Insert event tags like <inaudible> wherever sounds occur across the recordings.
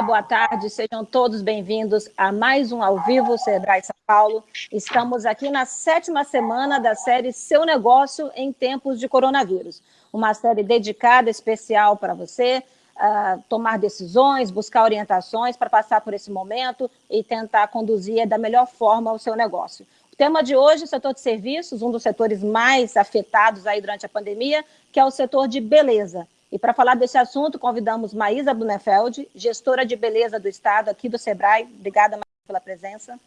Olá, boa tarde, sejam todos bem-vindos a mais um Ao Vivo Sebrae São Paulo. Estamos aqui na sétima semana da série Seu Negócio em Tempos de Coronavírus. Uma série dedicada, especial para você, uh, tomar decisões, buscar orientações para passar por esse momento e tentar conduzir da melhor forma o seu negócio. O tema de hoje, o setor de serviços, um dos setores mais afetados aí durante a pandemia, que é o setor de beleza. E para falar desse assunto, convidamos Maísa Blumenfeld, gestora de beleza do Estado aqui do SEBRAE. Obrigada, Maísa, pela presença.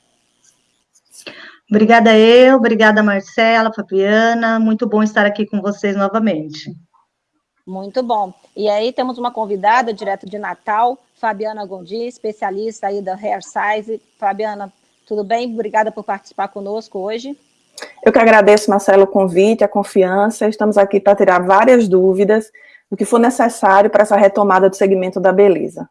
Obrigada eu, obrigada Marcela, Fabiana, muito bom estar aqui com vocês novamente. Muito bom. E aí temos uma convidada direto de Natal, Fabiana Gondi, especialista aí da Hair Size. Fabiana, tudo bem? Obrigada por participar conosco hoje. Eu que agradeço, Marcelo, o convite, a confiança. Estamos aqui para tirar várias dúvidas do que for necessário para essa retomada do segmento da beleza.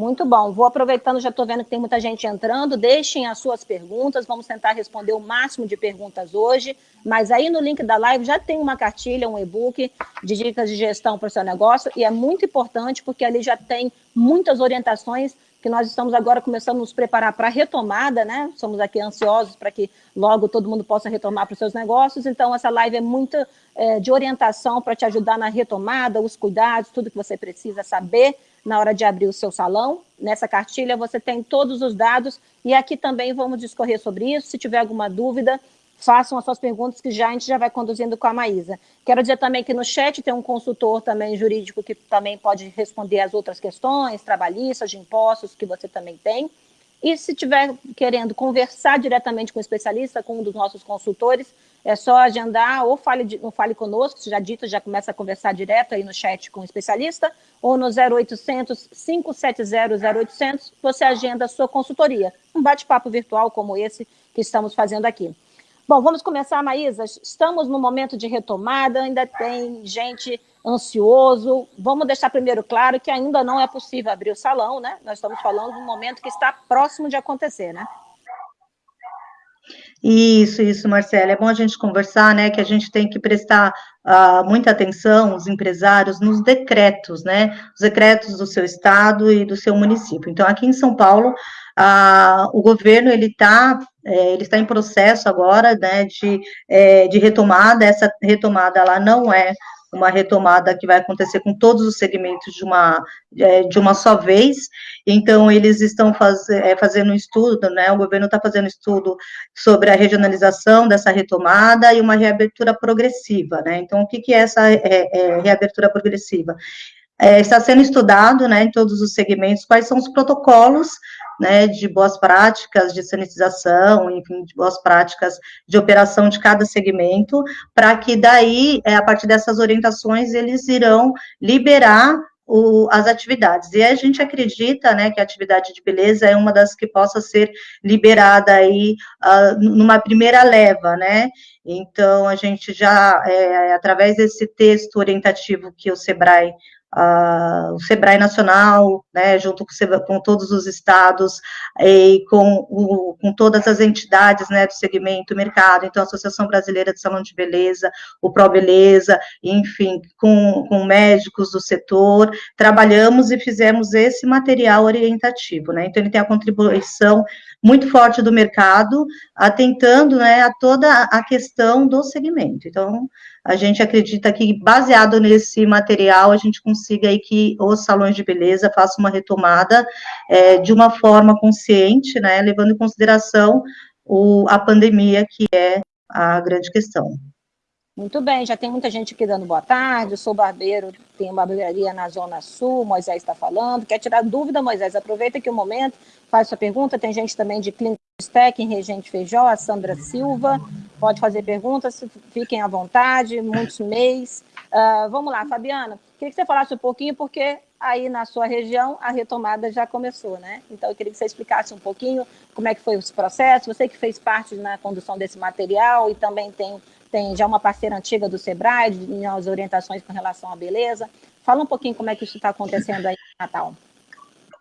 Muito bom. Vou aproveitando, já estou vendo que tem muita gente entrando, deixem as suas perguntas, vamos tentar responder o máximo de perguntas hoje, mas aí no link da live já tem uma cartilha, um e-book de dicas de gestão para o seu negócio, e é muito importante porque ali já tem muitas orientações que nós estamos agora começando a nos preparar para a retomada, né? Somos aqui ansiosos para que logo todo mundo possa retomar para os seus negócios, então essa live é muito é, de orientação para te ajudar na retomada, os cuidados, tudo que você precisa saber na hora de abrir o seu salão. Nessa cartilha você tem todos os dados e aqui também vamos discorrer sobre isso, se tiver alguma dúvida, façam as suas perguntas que já a gente já vai conduzindo com a Maísa. Quero dizer também que no chat tem um consultor também jurídico que também pode responder as outras questões, trabalhistas, de impostos, que você também tem. E se tiver querendo conversar diretamente com o especialista, com um dos nossos consultores, é só agendar ou fale, ou fale conosco, já dito, já começa a conversar direto aí no chat com o especialista, ou no 0800 570 0800, você agenda a sua consultoria. Um bate-papo virtual como esse que estamos fazendo aqui. Bom, vamos começar, Maísa. Estamos no momento de retomada, ainda tem gente ansioso. Vamos deixar primeiro claro que ainda não é possível abrir o salão, né? Nós estamos falando de um momento que está próximo de acontecer, né? Isso, isso, Marcela. É bom a gente conversar, né? Que a gente tem que prestar uh, muita atenção, os empresários, nos decretos, né? Os decretos do seu estado e do seu município. Então, aqui em São Paulo, uh, o governo ele está é, ele está em processo agora, né? De, é, de retomada. Essa retomada ela não é uma retomada que vai acontecer com todos os segmentos de uma, é, de uma só vez, então eles estão faz, é, fazendo um estudo, né, o governo está fazendo estudo sobre a regionalização dessa retomada e uma reabertura progressiva, né, então o que, que é essa é, é reabertura progressiva? É, está sendo estudado, né, em todos os segmentos, quais são os protocolos né, de boas práticas de sanitização, enfim, de boas práticas de operação de cada segmento, para que daí, é, a partir dessas orientações, eles irão liberar o, as atividades. E a gente acredita, né, que a atividade de beleza é uma das que possa ser liberada aí uh, numa primeira leva, né? Então, a gente já, é, através desse texto orientativo que o SEBRAE Uh, o SEBRAE Nacional, né, junto com, com, todos os estados e com, o, com todas as entidades, né, do segmento mercado, então a Associação Brasileira de Salão de Beleza, o Pro Beleza, enfim, com, com médicos do setor, trabalhamos e fizemos esse material orientativo, né, então ele tem a contribuição muito forte do mercado, atentando, né, a toda a questão do segmento, então a gente acredita que, baseado nesse material, a gente consiga aí que os salões de beleza façam uma retomada é, de uma forma consciente, né, levando em consideração o, a pandemia, que é a grande questão. Muito bem, já tem muita gente aqui dando boa tarde, eu sou barbeiro, tenho barbearia na Zona Sul, Moisés está falando, quer tirar dúvida, Moisés, aproveita aqui o momento, faz sua pergunta, tem gente também de Clínica Spec, em Regente Feijó, a Sandra Silva, pode fazer perguntas, fiquem à vontade, muitos mês. Uh, vamos lá, Fabiana, queria que você falasse um pouquinho, porque aí na sua região a retomada já começou, né? Então eu queria que você explicasse um pouquinho como é que foi esse processo, você que fez parte na condução desse material e também tem tem já uma parceira antiga do Sebrae, as orientações com relação à beleza. Fala um pouquinho como é que isso está acontecendo aí em Natal.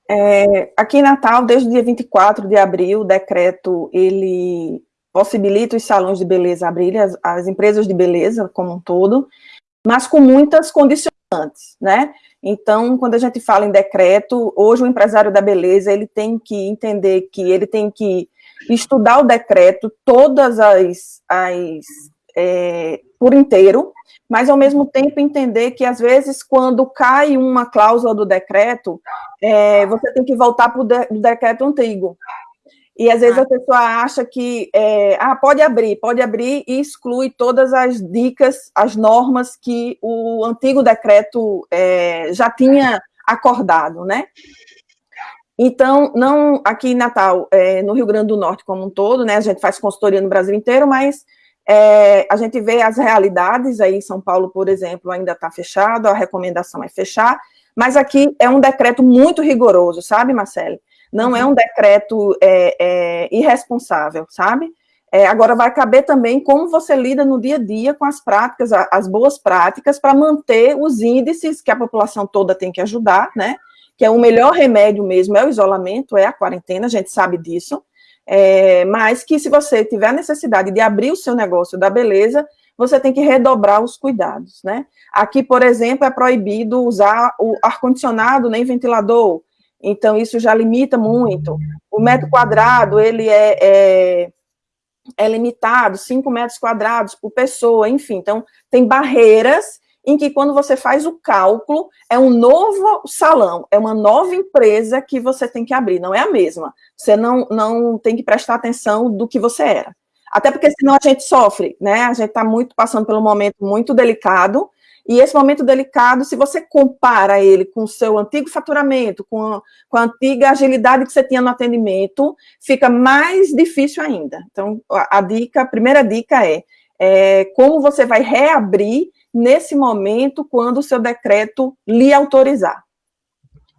É, aqui em Natal, desde o dia 24 de abril, o decreto, ele possibilita os salões de beleza abrirem, as, as empresas de beleza como um todo, mas com muitas condicionantes antes, né? Então, quando a gente fala em decreto, hoje o empresário da beleza, ele tem que entender que ele tem que estudar o decreto, todas as, as é, por inteiro, mas ao mesmo tempo entender que às vezes quando cai uma cláusula do decreto, é, você tem que voltar para o de, decreto antigo. E às vezes a pessoa acha que é, ah, pode abrir, pode abrir e exclui todas as dicas, as normas que o antigo decreto é, já tinha acordado, né? Então, não aqui em Natal, é, no Rio Grande do Norte como um todo, né? A gente faz consultoria no Brasil inteiro, mas é, a gente vê as realidades, aí em São Paulo, por exemplo, ainda está fechado, a recomendação é fechar, mas aqui é um decreto muito rigoroso, sabe, Marcele? Não é um decreto é, é, irresponsável, sabe? É, agora vai caber também como você lida no dia a dia com as práticas, as boas práticas, para manter os índices que a população toda tem que ajudar, né? Que é o melhor remédio mesmo, é o isolamento, é a quarentena, a gente sabe disso. É, mas que se você tiver necessidade de abrir o seu negócio da beleza, você tem que redobrar os cuidados, né? Aqui, por exemplo, é proibido usar o ar-condicionado nem ventilador, então isso já limita muito. O metro quadrado, ele é, é, é limitado, 5 metros quadrados por pessoa, enfim, então tem barreiras em que quando você faz o cálculo, é um novo salão, é uma nova empresa que você tem que abrir, não é a mesma. Você não, não tem que prestar atenção do que você era. Até porque senão a gente sofre, né? A gente está muito passando por um momento muito delicado, e esse momento delicado, se você compara ele com o seu antigo faturamento, com a, com a antiga agilidade que você tinha no atendimento, fica mais difícil ainda. Então, a, a dica, a primeira dica é, é como você vai reabrir nesse momento, quando o seu decreto lhe autorizar.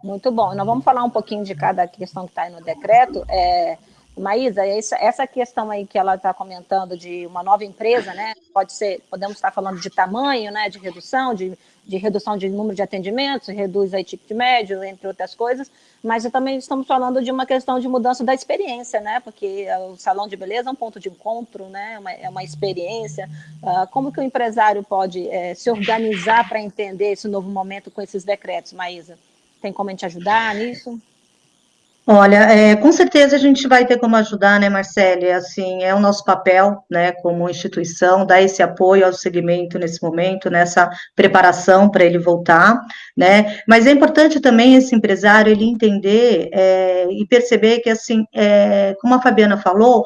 Muito bom. Nós vamos falar um pouquinho de cada questão que está aí no decreto. É, Maísa, essa questão aí que ela está comentando de uma nova empresa, né? Pode ser, podemos estar falando de tamanho, né? De redução, de, de redução de número de atendimentos, reduz aí tipo de médio, entre outras coisas, mas também estamos falando de uma questão de mudança da experiência, né? Porque o salão de beleza é um ponto de encontro, né? É uma, é uma experiência. Uh, como que o empresário pode é, se organizar para entender esse novo momento com esses decretos, Maísa? Tem como a gente ajudar nisso? Olha, é, com certeza a gente vai ter como ajudar, né, Marcele? Assim, é o nosso papel, né, como instituição, dar esse apoio ao segmento nesse momento, nessa preparação para ele voltar, né? Mas é importante também esse empresário ele entender é, e perceber que, assim, é, como a Fabiana falou,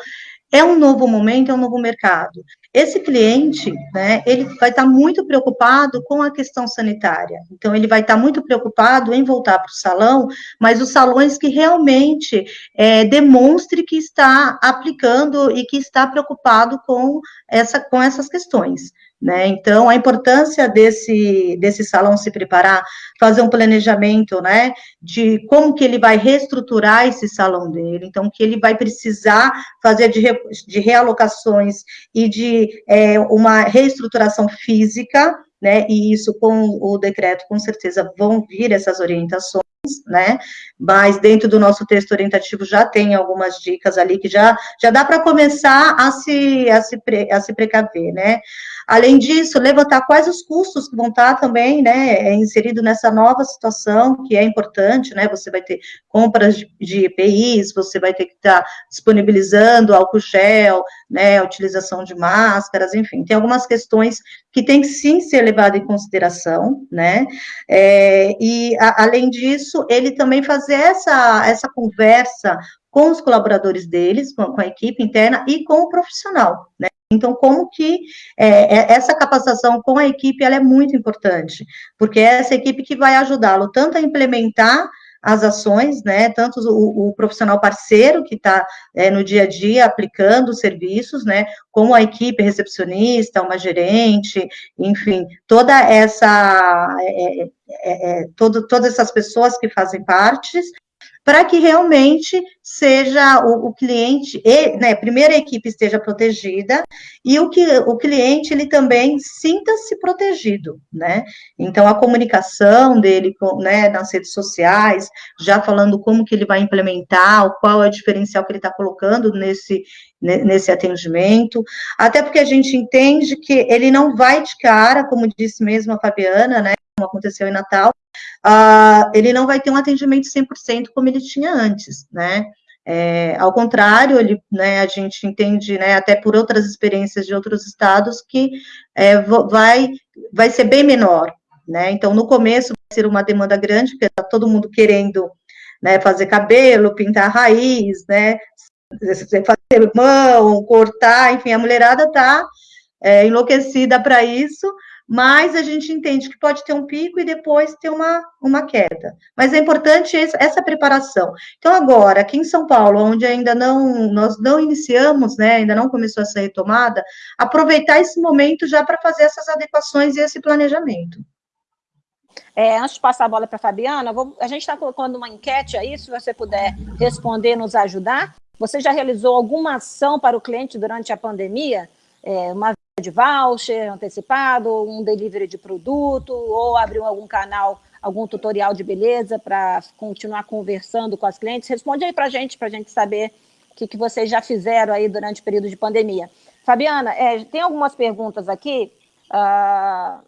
é um novo momento, é um novo mercado. Esse cliente, né, ele vai estar muito preocupado com a questão sanitária. Então, ele vai estar muito preocupado em voltar para o salão, mas os salões que realmente é, demonstre que está aplicando e que está preocupado com, essa, com essas questões. Né? Então, a importância desse, desse salão se preparar, fazer um planejamento, né, de como que ele vai reestruturar esse salão dele, então, que ele vai precisar fazer de, de realocações e de é, uma reestruturação física, né, e isso com o decreto, com certeza, vão vir essas orientações, né, mas dentro do nosso texto orientativo já tem algumas dicas ali que já, já dá para começar a se, a, se pre, a se precaver, né, Além disso, levantar quais os custos que vão estar também, né, é, inserido nessa nova situação, que é importante, né, você vai ter compras de, EPIs, você vai ter que estar disponibilizando álcool gel, né, utilização de máscaras, enfim, tem algumas questões que tem que sim ser levado em consideração, né, é, e a, além disso, ele também fazer essa, essa conversa com os colaboradores deles, com a equipe interna e com o profissional, né, então, como que é, é, essa capacitação com a equipe, ela é muito importante, porque é essa equipe que vai ajudá-lo tanto a implementar as ações, né, tanto o, o profissional parceiro que está é, no dia a dia aplicando os serviços, né, como a equipe recepcionista, uma gerente, enfim, toda essa, é, é, é todo, todas essas pessoas que fazem parte, para que realmente seja o, o cliente, e, né, primeiro a equipe esteja protegida e o que o cliente ele também sinta-se protegido, né? Então a comunicação dele, com, né, nas redes sociais, já falando como que ele vai implementar, qual é o diferencial que ele está colocando nesse nesse atendimento, até porque a gente entende que ele não vai de cara, como disse mesmo a Fabiana, né? Aconteceu em Natal, uh, ele não vai ter um atendimento 100% como ele tinha antes, né? É, ao contrário, ele, né, a gente entende, né, até por outras experiências de outros estados, que é, vai, vai ser bem menor, né? Então, no começo vai ser uma demanda grande, porque está todo mundo querendo né, fazer cabelo, pintar raiz, né, fazer mão, cortar, enfim, a mulherada está é, enlouquecida para isso, mas a gente entende que pode ter um pico e depois ter uma, uma queda. Mas é importante essa preparação. Então, agora, aqui em São Paulo, onde ainda não, nós não iniciamos, né, ainda não começou essa retomada, aproveitar esse momento já para fazer essas adequações e esse planejamento. É, antes de passar a bola para a Fabiana, vou, a gente está colocando uma enquete aí, se você puder responder, nos ajudar. Você já realizou alguma ação para o cliente durante a pandemia? É, uma de voucher antecipado, um delivery de produto, ou abriu algum canal, algum tutorial de beleza para continuar conversando com as clientes? Responde aí para a gente, para a gente saber o que, que vocês já fizeram aí durante o período de pandemia. Fabiana, é, tem algumas perguntas aqui. Uh,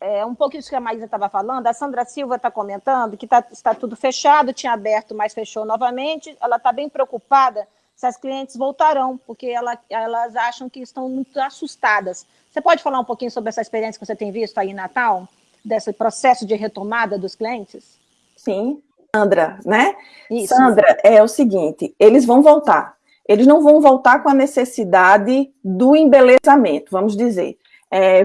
é, um pouco isso que a Maísa estava falando, a Sandra Silva está comentando que tá, está tudo fechado, tinha aberto, mas fechou novamente. Ela está bem preocupada se as clientes voltarão, porque ela, elas acham que estão muito assustadas. Você pode falar um pouquinho sobre essa experiência que você tem visto aí em Natal, desse processo de retomada dos clientes? Sim, Sandra, né? Isso. Sandra, é o seguinte, eles vão voltar. Eles não vão voltar com a necessidade do embelezamento, vamos dizer é,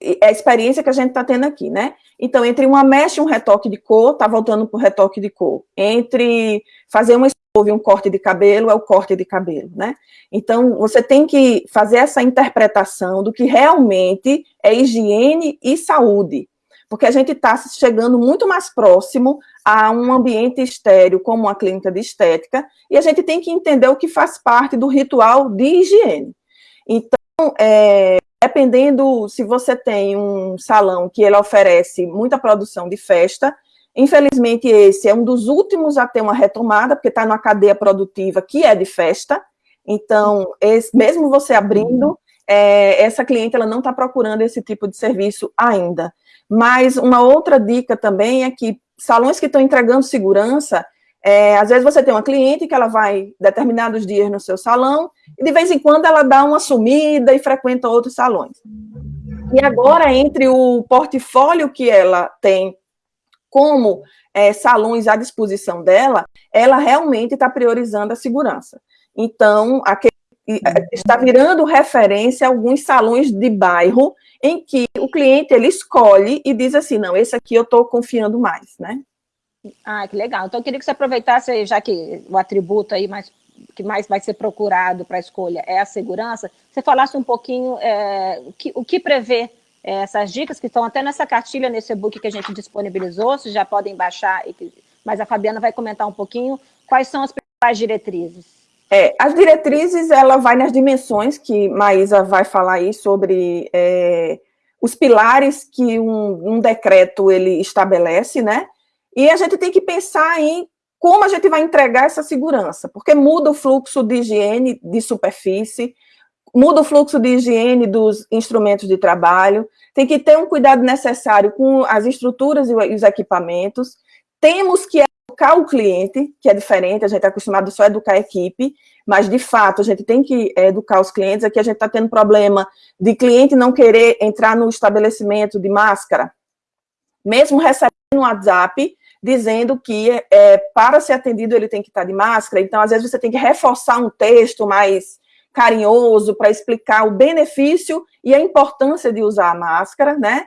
é a experiência que a gente está tendo aqui, né? Então, entre uma mecha e um retoque de cor, está voltando para o retoque de cor. Entre fazer uma escova e um corte de cabelo, é o corte de cabelo, né? Então, você tem que fazer essa interpretação do que realmente é higiene e saúde. Porque a gente está chegando muito mais próximo a um ambiente estéreo, como uma clínica de estética, e a gente tem que entender o que faz parte do ritual de higiene. Então, é, dependendo se você tem um salão que ele oferece muita produção de festa, infelizmente esse é um dos últimos a ter uma retomada, porque está numa cadeia produtiva que é de festa, então, esse, mesmo você abrindo, é, essa cliente ela não está procurando esse tipo de serviço ainda. Mas uma outra dica também é que salões que estão entregando segurança, é, às vezes você tem uma cliente que ela vai determinados dias no seu salão e de vez em quando ela dá uma sumida e frequenta outros salões. E agora, entre o portfólio que ela tem como é, salões à disposição dela, ela realmente está priorizando a segurança. Então, aquele, está virando referência alguns salões de bairro em que o cliente ele escolhe e diz assim, não, esse aqui eu estou confiando mais, né? Ah, que legal. Então, eu queria que você aproveitasse, já que o atributo aí mais, que mais vai ser procurado para a escolha é a segurança, você falasse um pouquinho é, o, que, o que prevê é, essas dicas, que estão até nessa cartilha, nesse e-book que a gente disponibilizou, vocês já podem baixar, mas a Fabiana vai comentar um pouquinho quais são as principais diretrizes. É, as diretrizes, ela vai nas dimensões que Maísa vai falar aí sobre é, os pilares que um, um decreto ele estabelece, né? E a gente tem que pensar em como a gente vai entregar essa segurança, porque muda o fluxo de higiene de superfície, muda o fluxo de higiene dos instrumentos de trabalho, tem que ter um cuidado necessário com as estruturas e os equipamentos, temos que educar o cliente, que é diferente, a gente é acostumado só a educar a equipe, mas, de fato, a gente tem que educar os clientes, aqui a gente está tendo problema de cliente não querer entrar no estabelecimento de máscara, mesmo recebendo um WhatsApp, dizendo que é, para ser atendido ele tem que estar de máscara, então às vezes você tem que reforçar um texto mais carinhoso para explicar o benefício e a importância de usar a máscara, né?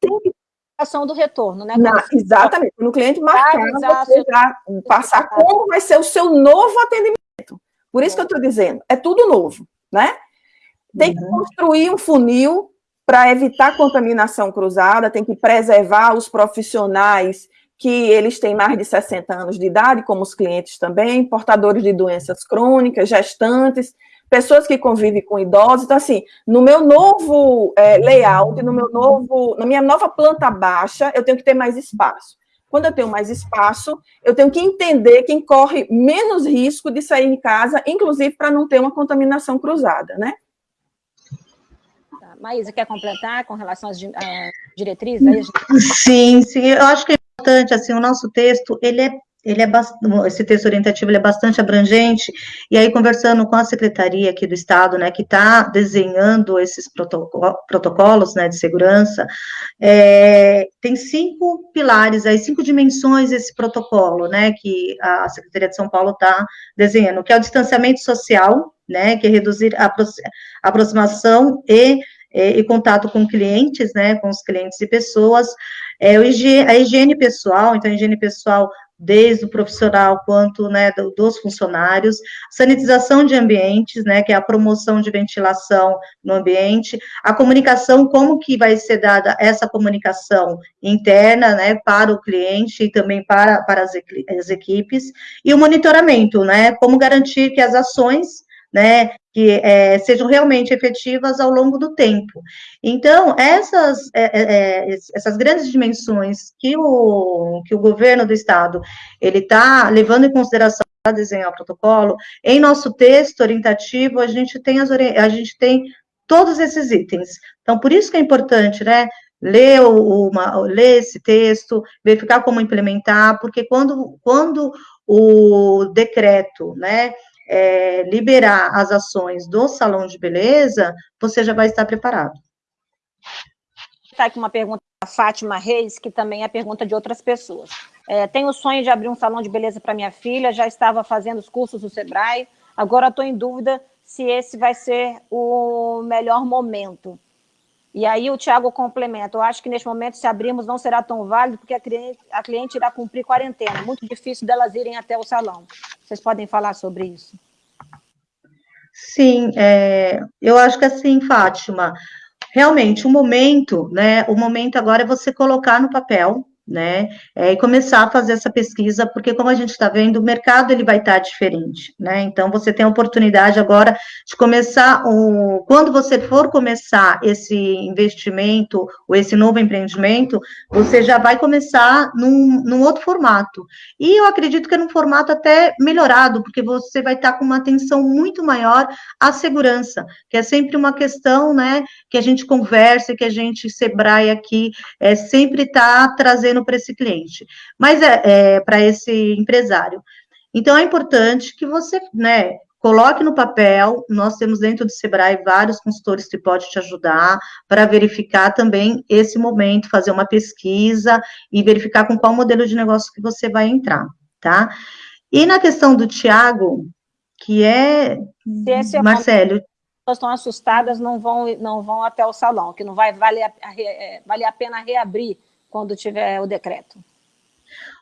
Tem que ação do retorno, né? Na, exatamente, no cliente marcar, você já passar como vai ser o seu novo atendimento. Por isso que eu estou dizendo, é tudo novo, né? Tem que uhum. construir um funil para evitar contaminação cruzada, tem que preservar os profissionais que eles têm mais de 60 anos de idade, como os clientes também, portadores de doenças crônicas, gestantes, pessoas que convivem com idosos. Então, assim, no meu novo é, layout, no meu novo, na minha nova planta baixa, eu tenho que ter mais espaço. Quando eu tenho mais espaço, eu tenho que entender quem corre menos risco de sair em casa, inclusive para não ter uma contaminação cruzada, né? Tá, Maísa, quer completar com relação às diretrizes? Sim, sim, eu acho que é importante, assim, o nosso texto, ele é ele é esse texto orientativo é bastante abrangente, e aí conversando com a secretaria aqui do Estado, né, que está desenhando esses protocolos, né, de segurança, é, tem cinco pilares, aí, cinco dimensões esse protocolo, né, que a Secretaria de São Paulo está desenhando, que é o distanciamento social, né, que é reduzir a aproximação e, e contato com clientes, né, com os clientes e pessoas, é, a higiene pessoal, então a higiene pessoal desde o profissional quanto né, dos funcionários, sanitização de ambientes, né, que é a promoção de ventilação no ambiente, a comunicação, como que vai ser dada essa comunicação interna, né, para o cliente e também para, para as, as equipes, e o monitoramento, né, como garantir que as ações né, que é, sejam realmente efetivas ao longo do tempo. Então, essas, é, é, é essas grandes dimensões que o, que o governo do estado ele está levando em consideração para desenhar o protocolo, em nosso texto orientativo, a gente tem, as, a gente tem todos esses itens. Então, por isso que é importante, né, ler, uma, ler esse texto, verificar como implementar, porque quando, quando o decreto, né, é, liberar as ações do salão de beleza, você já vai estar preparado. Está aqui uma pergunta da Fátima Reis, que também é pergunta de outras pessoas. É, tenho o sonho de abrir um salão de beleza para minha filha, já estava fazendo os cursos do Sebrae, agora estou em dúvida se esse vai ser o melhor momento. E aí o Tiago complementa, eu acho que neste momento, se abrirmos, não será tão válido, porque a cliente, a cliente irá cumprir quarentena, muito difícil delas irem até o salão. Vocês podem falar sobre isso? Sim, é, eu acho que assim, Fátima, realmente o momento, né, o momento agora é você colocar no papel, né, é, e começar a fazer essa pesquisa, porque como a gente está vendo, o mercado ele vai estar tá diferente, né, então você tem a oportunidade agora de começar, o, quando você for começar esse investimento, ou esse novo empreendimento, você já vai começar num, num outro formato, e eu acredito que é num formato até melhorado, porque você vai estar tá com uma atenção muito maior à segurança, que é sempre uma questão, né, que a gente conversa, que a gente, Sebrae aqui, é, sempre está trazendo para esse cliente, mas é, é para esse empresário. Então, é importante que você, né, coloque no papel, nós temos dentro do Sebrae vários consultores que podem te ajudar para verificar também esse momento, fazer uma pesquisa e verificar com qual modelo de negócio que você vai entrar, tá? E na questão do Tiago, que é, é Marcelo... Pessoas estão assustadas, não vão, não vão até o salão, que não vai valer é, vale a pena reabrir quando tiver o decreto?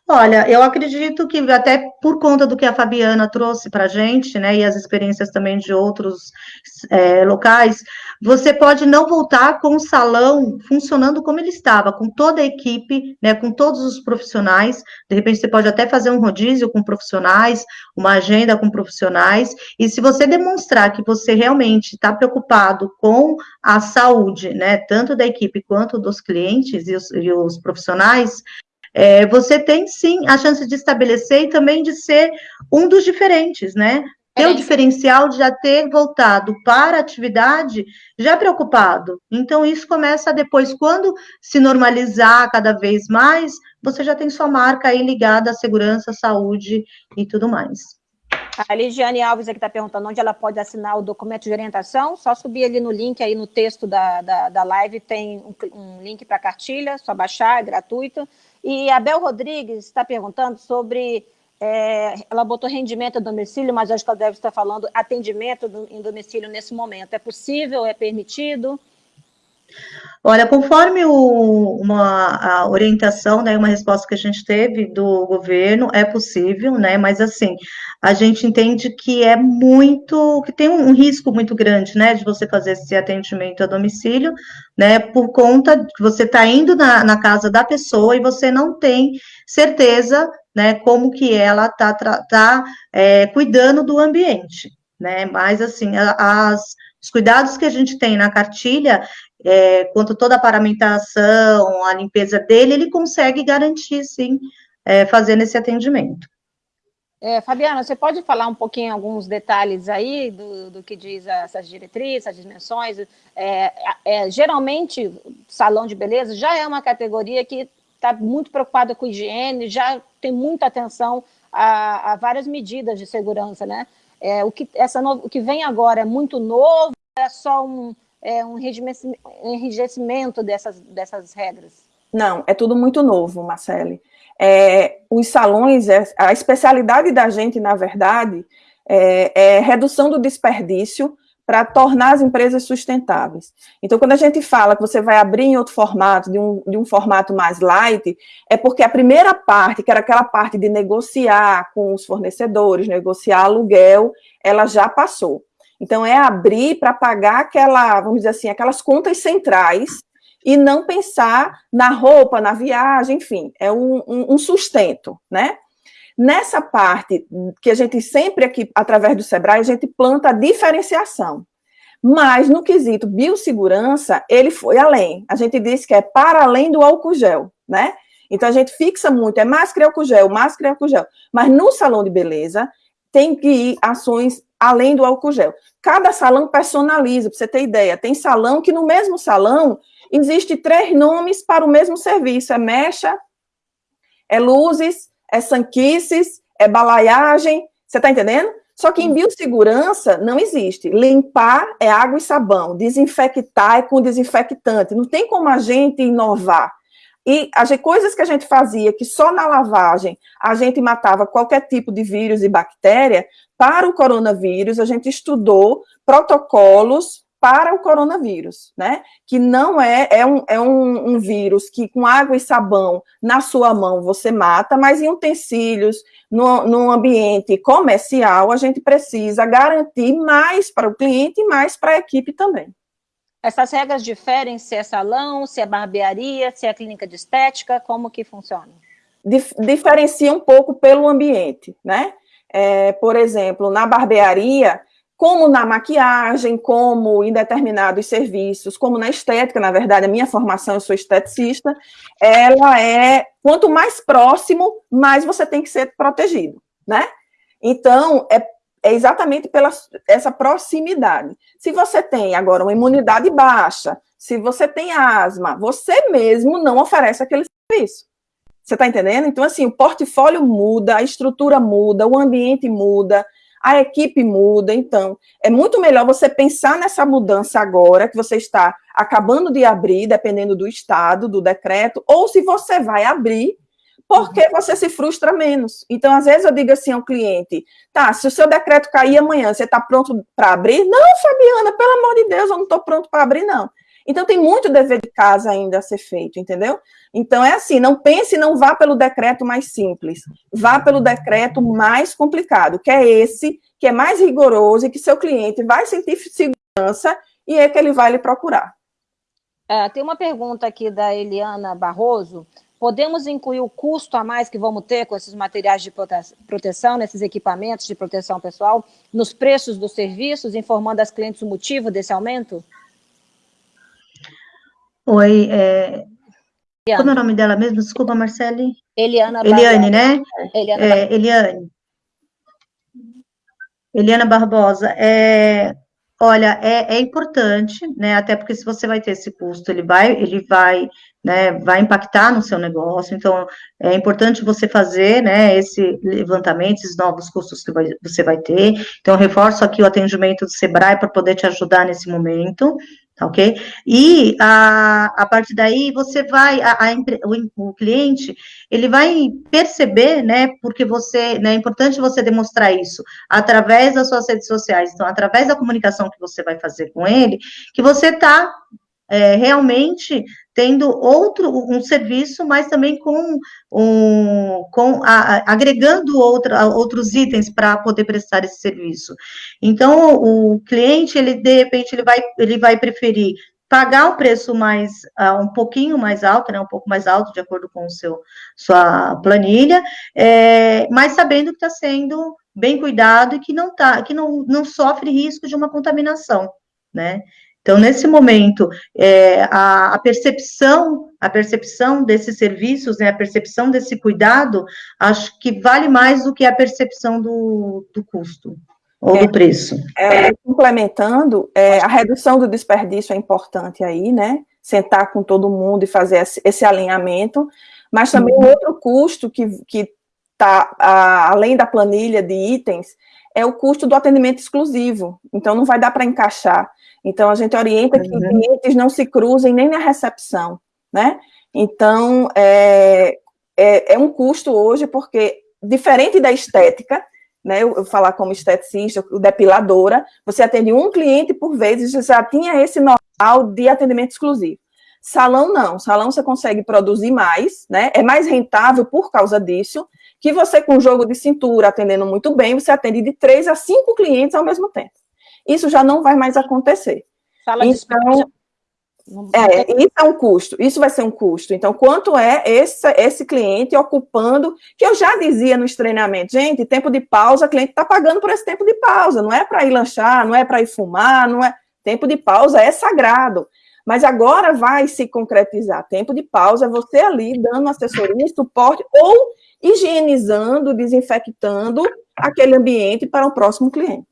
Olha, eu acredito que até por conta do que a Fabiana trouxe para a gente, né, e as experiências também de outros é, locais, você pode não voltar com o salão funcionando como ele estava, com toda a equipe, né, com todos os profissionais. De repente, você pode até fazer um rodízio com profissionais, uma agenda com profissionais. E se você demonstrar que você realmente está preocupado com a saúde, né, tanto da equipe quanto dos clientes e os, e os profissionais, é, você tem sim a chance de estabelecer e também de ser um dos diferentes, né? Ter o diferencial de já ter voltado para a atividade já preocupado. Então, isso começa depois, quando se normalizar cada vez mais, você já tem sua marca aí ligada à segurança, saúde e tudo mais. A Ligiane Alves aqui está perguntando onde ela pode assinar o documento de orientação. Só subir ali no link, aí no texto da, da, da live, tem um, um link para a cartilha, só baixar, é gratuito. E a Bel Rodrigues está perguntando sobre. É, ela botou rendimento a domicílio, mas acho que ela deve estar falando atendimento do, em domicílio nesse momento. É possível? É permitido? Olha, conforme o, uma orientação, né, uma resposta que a gente teve do governo, é possível, né, mas assim, a gente entende que é muito, que tem um, risco muito grande, né, de você fazer esse atendimento a domicílio, né, por conta de que você está indo na, na casa da pessoa e você não tem certeza, né, como que ela está tá, é, cuidando do ambiente, né, mas assim, as, os cuidados que a gente tem na cartilha, é, quanto toda a paramentação, a limpeza dele, ele consegue garantir, sim, é, fazendo esse atendimento. É, Fabiana, você pode falar um pouquinho alguns detalhes aí do, do que diz essas diretrizes, as dimensões? É, é, geralmente, salão de beleza já é uma categoria que está muito preocupada com higiene, já tem muita atenção a, a várias medidas de segurança, né? É, o, que, essa no, o que vem agora é muito novo, é só um, é, um enrijecimento dessas, dessas regras? Não, é tudo muito novo, Marcele. É, os salões, é, a especialidade da gente, na verdade, é, é redução do desperdício para tornar as empresas sustentáveis. Então, quando a gente fala que você vai abrir em outro formato, de um, de um formato mais light, é porque a primeira parte, que era aquela parte de negociar com os fornecedores, negociar aluguel, ela já passou. Então, é abrir para pagar aquela, vamos dizer assim, aquelas contas centrais e não pensar na roupa, na viagem, enfim, é um, um, um sustento, né? Nessa parte que a gente sempre aqui, através do Sebrae, a gente planta a diferenciação. Mas no quesito biossegurança, ele foi além. A gente disse que é para além do álcool gel, né? Então a gente fixa muito, é máscara e álcool gel, máscara e álcool gel. Mas no salão de beleza, tem que ir ações além do álcool gel. Cada salão personaliza, para você ter ideia. Tem salão que no mesmo salão existe três nomes para o mesmo serviço: é mecha, é luzes, é sanquices, é balaiagem. Você está entendendo? Só que em biossegurança não existe. Limpar é água e sabão, desinfectar é com desinfectante. Não tem como a gente inovar. E as coisas que a gente fazia, que só na lavagem a gente matava qualquer tipo de vírus e bactéria, para o coronavírus a gente estudou protocolos para o coronavírus, né? Que não é, é, um, é um, um, vírus que com água e sabão na sua mão você mata, mas em utensílios, no, no ambiente comercial, a gente precisa garantir mais para o cliente e mais para a equipe também. Essas regras diferem se é salão, se é barbearia, se é clínica de estética, como que funciona? Dif diferencia um pouco pelo ambiente, né? É, por exemplo, na barbearia, como na maquiagem, como em determinados serviços, como na estética, na verdade, a minha formação, eu sou esteticista, ela é, quanto mais próximo, mais você tem que ser protegido, né? Então, é, é exatamente pela essa proximidade. Se você tem agora uma imunidade baixa, se você tem asma, você mesmo não oferece aquele serviço. Você está entendendo? Então, assim, o portfólio muda, a estrutura muda, o ambiente muda, a equipe muda, então é muito melhor você pensar nessa mudança agora, que você está acabando de abrir, dependendo do estado, do decreto, ou se você vai abrir, porque uhum. você se frustra menos. Então, às vezes eu digo assim ao cliente, tá, se o seu decreto cair amanhã, você está pronto para abrir? Não, Fabiana, pelo amor de Deus, eu não estou pronto para abrir, não. Então, tem muito dever de casa ainda a ser feito, entendeu? Então, é assim, não pense, não vá pelo decreto mais simples, vá pelo decreto mais complicado, que é esse, que é mais rigoroso e que seu cliente vai sentir segurança e é que ele vai lhe procurar. É, tem uma pergunta aqui da Eliana Barroso. Podemos incluir o custo a mais que vamos ter com esses materiais de proteção, nesses equipamentos de proteção pessoal, nos preços dos serviços, informando as clientes o motivo desse aumento? Oi, é... como é o nome dela mesmo? Desculpa, Marcele. Eliana Eliane, né? Eliana é, Eliane. Eliana Barbosa, é, olha, é, é, importante, né? Até porque se você vai ter esse custo, ele vai, ele vai, né, vai impactar no seu negócio. Então, é importante você fazer, né, esse levantamento, esses novos custos que vai, você vai ter. Então, reforço aqui o atendimento do Sebrae para poder te ajudar nesse momento. Ok? E a, a partir daí você vai, a, a o, o, cliente, ele vai perceber, né? Porque você, né, é importante você demonstrar isso através das suas redes sociais, então, através da comunicação que você vai fazer com ele, que você está é, realmente tendo outro um serviço, mas também com, um, com a, agregando outra, outros itens para poder prestar esse serviço. Então, o cliente, ele de repente, ele vai, ele vai preferir pagar um preço mais, uh, um pouquinho mais alto, né, um pouco mais alto, de acordo com o seu, sua planilha, é, mas sabendo que está sendo bem cuidado e que não tá, que não, não sofre risco de uma contaminação, né? Então, nesse momento, é, a, a, percepção a percepção desses serviços, né, a percepção desse cuidado, acho que vale mais do que a percepção do, do custo ou é, do preço. É, complementando, é, a redução do desperdício é importante aí, né? Sentar com todo mundo e fazer esse, esse alinhamento, mas também uhum. outro custo que está além da planilha de itens é o custo do atendimento exclusivo. Então, não vai dar para encaixar. Então, a gente orienta que uhum. clientes não se cruzem nem na recepção, né? Então, é, é, é um custo hoje, porque, diferente da estética, né, eu, falar como esteticista, depiladora, você atende um cliente por vez e já tinha esse know-how de atendimento exclusivo. Salão não, salão você consegue produzir mais, né, é mais rentável por causa disso, que você com jogo de cintura, atendendo muito bem, você atende de três a cinco clientes ao mesmo tempo. Isso já não vai mais acontecer. Sala então, é, isso é um custo, isso vai ser um custo. Então, quanto é esse, esse cliente ocupando, que eu já dizia nos treinamentos, gente, tempo de pausa, o cliente está pagando por esse tempo de pausa, não é para ir lanchar, não é para ir fumar, não é. Tempo de pausa é sagrado. Mas agora vai se concretizar. Tempo de pausa é você ali dando assessoria, suporte ou higienizando, desinfectando aquele ambiente para o próximo cliente.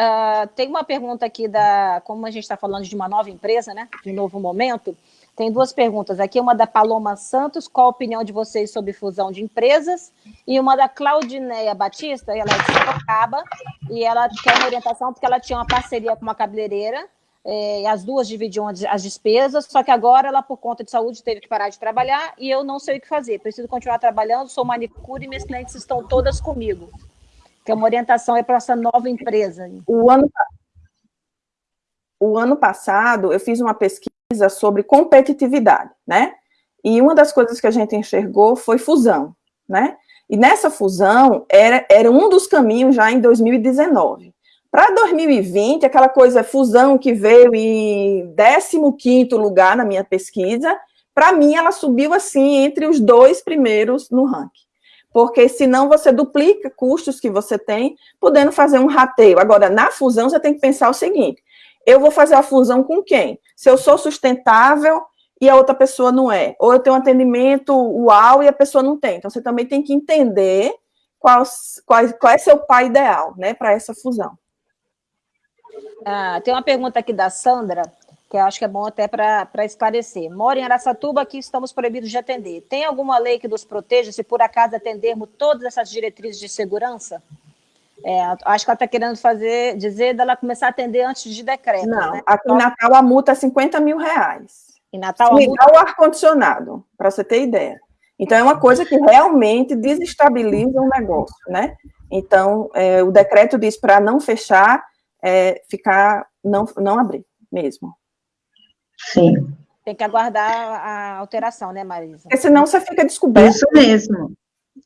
Uh, tem uma pergunta aqui da, como a gente está falando de uma nova empresa, né, de um novo momento, tem duas perguntas aqui, uma da Paloma Santos, qual a opinião de vocês sobre fusão de empresas, e uma da Claudineia Batista, ela é de Sorocaba, e ela quer uma orientação porque ela tinha uma parceria com uma cabeleireira, é, as duas dividiam as despesas, só que agora ela, por conta de saúde, teve que parar de trabalhar, e eu não sei o que fazer, preciso continuar trabalhando, sou manicure e minhas clientes estão todas comigo que é uma orientação é para essa nova empresa. O ano, o ano passado, eu fiz uma pesquisa sobre competitividade, né? E uma das coisas que a gente enxergou foi fusão, né? E nessa fusão, era, era um dos caminhos já em 2019. Para 2020, aquela coisa, fusão que veio em 15º lugar na minha pesquisa, para mim ela subiu assim entre os dois primeiros no ranking porque senão você duplica custos que você tem, podendo fazer um rateio. Agora, na fusão, você tem que pensar o seguinte, eu vou fazer a fusão com quem? Se eu sou sustentável e a outra pessoa não é, ou eu tenho um atendimento uau e a pessoa não tem. Então, você também tem que entender qual, qual, qual é seu pai ideal, né, para essa fusão. Ah, tem uma pergunta aqui da Sandra, que eu acho que é bom até para esclarecer. Moro em Araçatuba, aqui estamos proibidos de atender. Tem alguma lei que nos proteja se por acaso atendermos todas essas diretrizes de segurança? É, acho que ela está querendo fazer, dizer dela começar a atender antes de decreto. Não, né? aqui em Natal a multa é 50 mil reais. Em Natal a multa... o ar-condicionado, para você ter ideia. Então, é uma coisa que realmente desestabiliza o negócio, né? Então, é, o decreto diz para não fechar, é, ficar, não, não abrir mesmo. Sim. Tem que aguardar a alteração, né, Marisa? Porque senão você fica descoberto. Isso mesmo.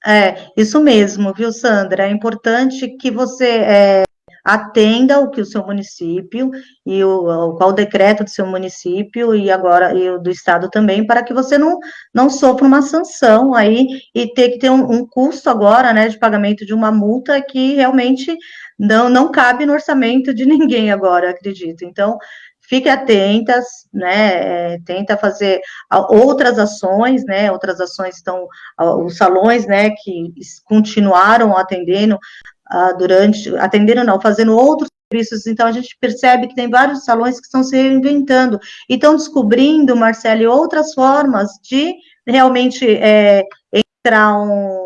É, isso mesmo, viu, Sandra? É importante que você é, atenda o que o seu município e o qual o decreto do seu município e agora e o do estado também, para que você não, não sofra uma sanção aí e ter que ter um, um custo agora, né, de pagamento de uma multa que realmente não, não cabe no orçamento de <laughs> ninguém agora, acredito. Então, fique atentas, né, é, tenta fazer outras ações, né, outras ações estão, os salões, né, que continuaram atendendo uh, durante, atendendo não, fazendo outros serviços, então a gente percebe que tem vários salões que estão se reinventando, e estão descobrindo, Marcele, outras formas de realmente é, entrar um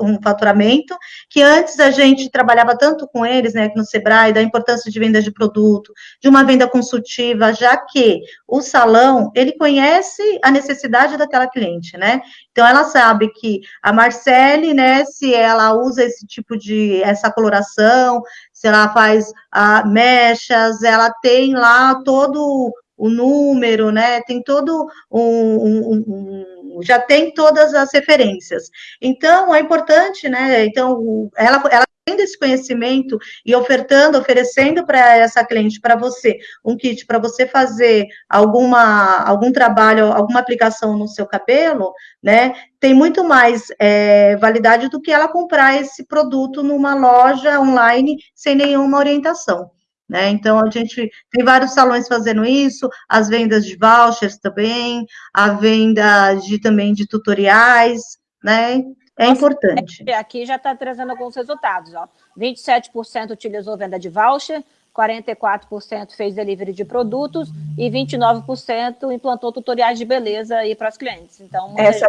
um faturamento, que antes a gente trabalhava tanto com eles, né, no Sebrae, da importância de venda de produto, de uma venda consultiva, já que o salão, ele conhece a necessidade daquela cliente, né, então ela sabe que a Marcele, né, se ela usa esse tipo de, essa coloração, se ela faz a mechas, ela tem lá todo o número, né, tem todo um, um, um, já tem todas as referências. Então, é importante, né, então, ela, ela tendo esse conhecimento e ofertando, oferecendo para essa cliente, para você, um kit para você fazer alguma, algum trabalho, alguma aplicação no seu cabelo, né, tem muito mais é, validade do que ela comprar esse produto numa loja online sem nenhuma orientação. Né? Então, a gente tem vários salões fazendo isso, as vendas de vouchers também, a venda de também de tutoriais, né? É Nossa, importante. Aqui já está trazendo alguns resultados. Ó. 27% utilizou venda de voucher, 44% fez delivery de produtos e 29% implantou tutoriais de beleza aí para os clientes. Então, essa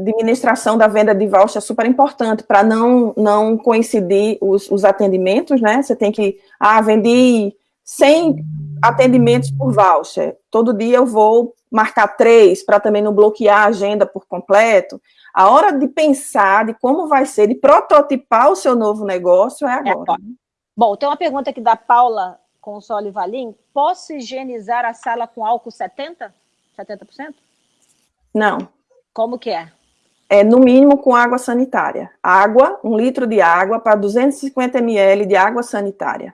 administração da venda de voucher é super importante para não, não coincidir os, os atendimentos, né? Você tem que, ah, vendi 100 atendimentos por voucher. Todo dia eu vou marcar três para também não bloquear a agenda por completo. A hora de pensar de como vai ser, de prototipar o seu novo negócio é, é agora. É, Bom, tem uma pergunta aqui da Paula Console Valim. Posso higienizar a sala com álcool 70%? 70%? Não. Como que é? É no mínimo com água sanitária. Água, um litro de água para 250 ml de água sanitária.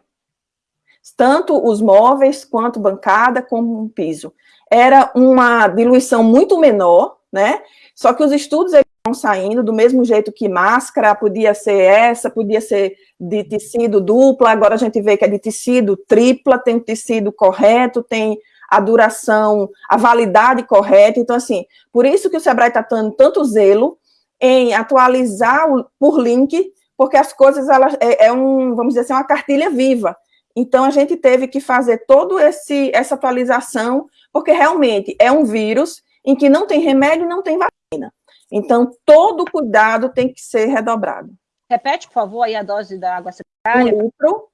Tanto os móveis, quanto bancada, como um piso. Era uma diluição muito menor, né? Só que os estudos estão saindo do mesmo jeito que máscara, podia ser essa, podia ser de tecido dupla, agora a gente vê que é de tecido tripla, tem tecido correto, tem a duração, a validade correta, então assim, por isso que o Sebrae está dando tanto zelo em atualizar o, por link, porque as coisas, elas, é, é um, vamos dizer assim, uma cartilha viva, então a gente teve que fazer toda essa atualização, porque realmente é um vírus em que não tem remédio e não tem vacina. Então, todo cuidado tem que ser redobrado. Repete, por favor, aí a dose da água sanitária. Um litro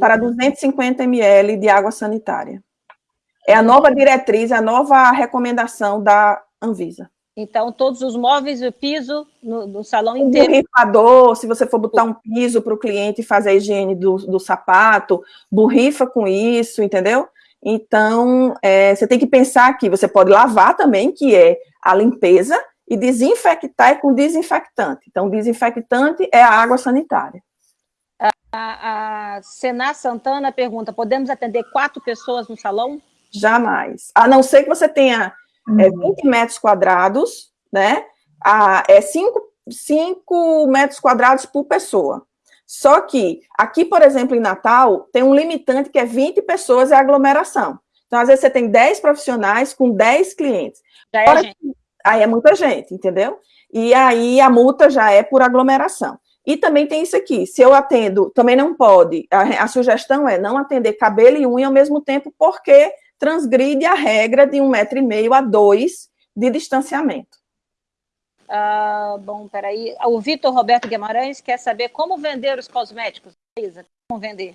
para 250 ml de água sanitária. É a nova diretriz, a nova recomendação da Anvisa. Então, todos os móveis e o piso no, no salão inteiro. Borrifador, se você for botar um piso para o cliente fazer a higiene do, do sapato, borrifa com isso, entendeu? Então, é, você tem que pensar que você pode lavar também, que é a limpeza, e desinfectar é com desinfectante. Então, desinfectante é a água sanitária. A, a Sená Santana pergunta, podemos atender quatro pessoas no salão? Jamais. A não ser que você tenha uhum. é, 20 metros quadrados, né? A, é 5 metros quadrados por pessoa. Só que aqui, por exemplo, em Natal, tem um limitante que é 20 pessoas é aglomeração. Então, às vezes, você tem 10 profissionais com 10 clientes. Já é gente. Aí é muita gente, entendeu? E aí a multa já é por aglomeração. E também tem isso aqui, se eu atendo, também não pode, a, a sugestão é não atender cabelo e unha ao mesmo tempo, porque transgride a regra de um metro e meio a dois de distanciamento. Ah, bom, peraí. O Vitor Roberto Guimarães quer saber como vender os cosméticos. Isa, como vender?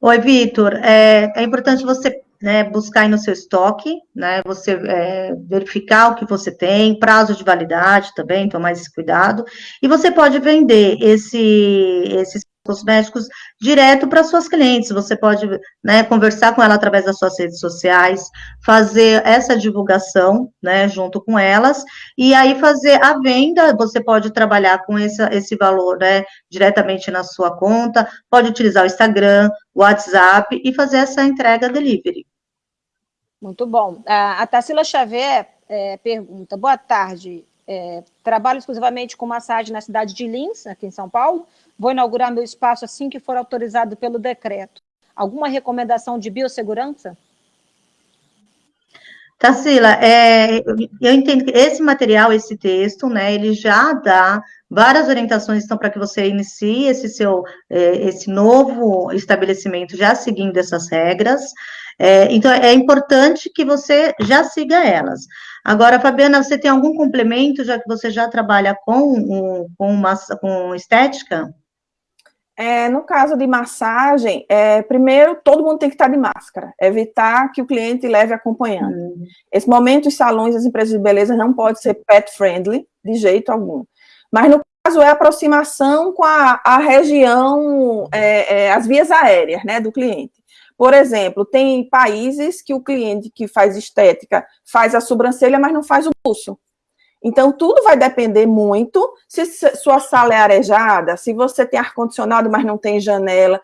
Oi, Vitor. É, é importante você né, buscar aí no seu estoque, né, você é, verificar o que você tem, prazo de validade também, tomar esse cuidado, e você pode vender esse, esses cosméticos direto para suas clientes. Você pode né, conversar com ela através das suas redes sociais, fazer essa divulgação né, junto com elas, e aí fazer a venda. Você pode trabalhar com esse, esse valor né, diretamente na sua conta, pode utilizar o Instagram, o WhatsApp e fazer essa entrega delivery. Muito bom. A Tarsila Xavier é, pergunta, boa tarde, é, trabalho exclusivamente com massagem na cidade de Lins, aqui em São Paulo, Vou inaugurar meu espaço assim que for autorizado pelo decreto. Alguma recomendação de biossegurança? Tarsila, é, eu entendo que esse material, esse texto, né, ele já dá várias orientações, então, para que você inicie esse seu, é, esse novo estabelecimento já seguindo essas regras, é, então, é importante que você já siga elas. Agora, Fabiana, você tem algum complemento, já que você já trabalha com, com, massa, com estética? É, no caso de massagem, é, primeiro, todo mundo tem que estar de máscara, evitar que o cliente leve acompanhando. Uhum. Esse momento, os salões, as empresas de beleza não pode ser pet friendly, de jeito algum. Mas, no caso, é aproximação com a, a região, é, é, as vias aéreas, né, do cliente. Por exemplo, tem países que o cliente que faz estética faz a sobrancelha, mas não faz o pulso. Então, tudo vai depender muito se sua sala é arejada, se você tem ar-condicionado, mas não tem janela.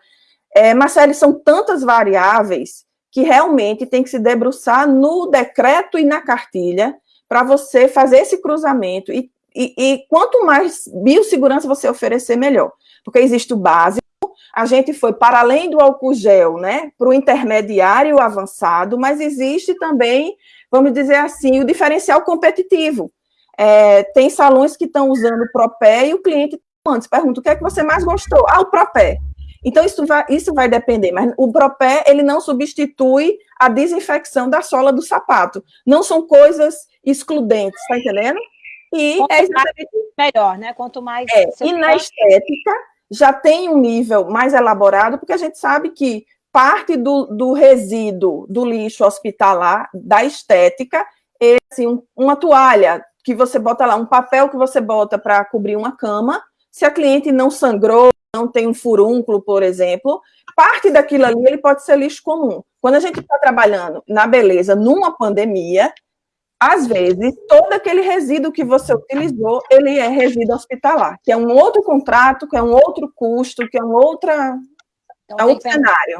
É, Marcelo, são tantas variáveis que realmente tem que se debruçar no decreto e na cartilha para você fazer esse cruzamento. E, e, e, quanto mais biossegurança você oferecer, melhor. Porque existe o básico, a gente foi para além do álcool gel, né, para o intermediário avançado, mas existe também, vamos dizer assim, o diferencial competitivo. É, tem salões que estão usando o Propé e o cliente antes pergunta o que é que você mais gostou? Ah, o Propé. Então, isso vai, isso vai depender, mas o Propé, ele não substitui a desinfecção da sola do sapato. Não são coisas excludentes, tá entendendo? E Quanto é exatamente... melhor, né? Quanto mais... É, e na estética, já tem um nível mais elaborado, porque a gente sabe que parte do, do resíduo do lixo hospitalar, da estética, é assim, um, uma toalha que você bota lá, um papel que você bota para cobrir uma cama, se a cliente não sangrou, não tem um furúnculo, por exemplo, parte daquilo ali ele pode ser lixo comum. Quando a gente está trabalhando na beleza numa pandemia, às vezes, todo aquele resíduo que você utilizou, ele é resíduo hospitalar, que é um outro contrato, que é um outro custo, que é um outra, então, é outro cenário.